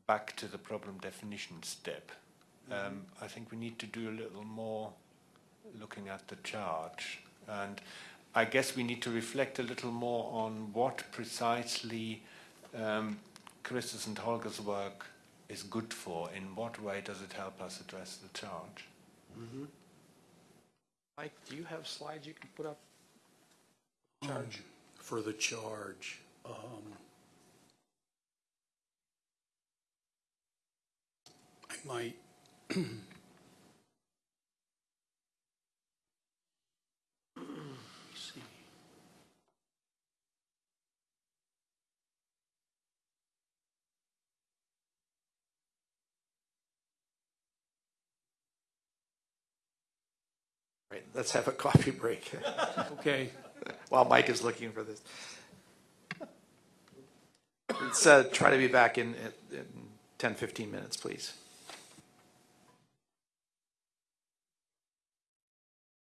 back to the problem definition step. Um, I think we need to do a little more looking at the charge. And I guess we need to reflect a little more on what precisely um, Chris's and Holger's work is good for. In what way does it help us address the charge? Mike, do you have slides you can put up? Charge. For the charge. um, I might. let's have a coffee break Okay, while Mike is looking for this. Let's uh, try to be back in, in 10, 15 minutes, please.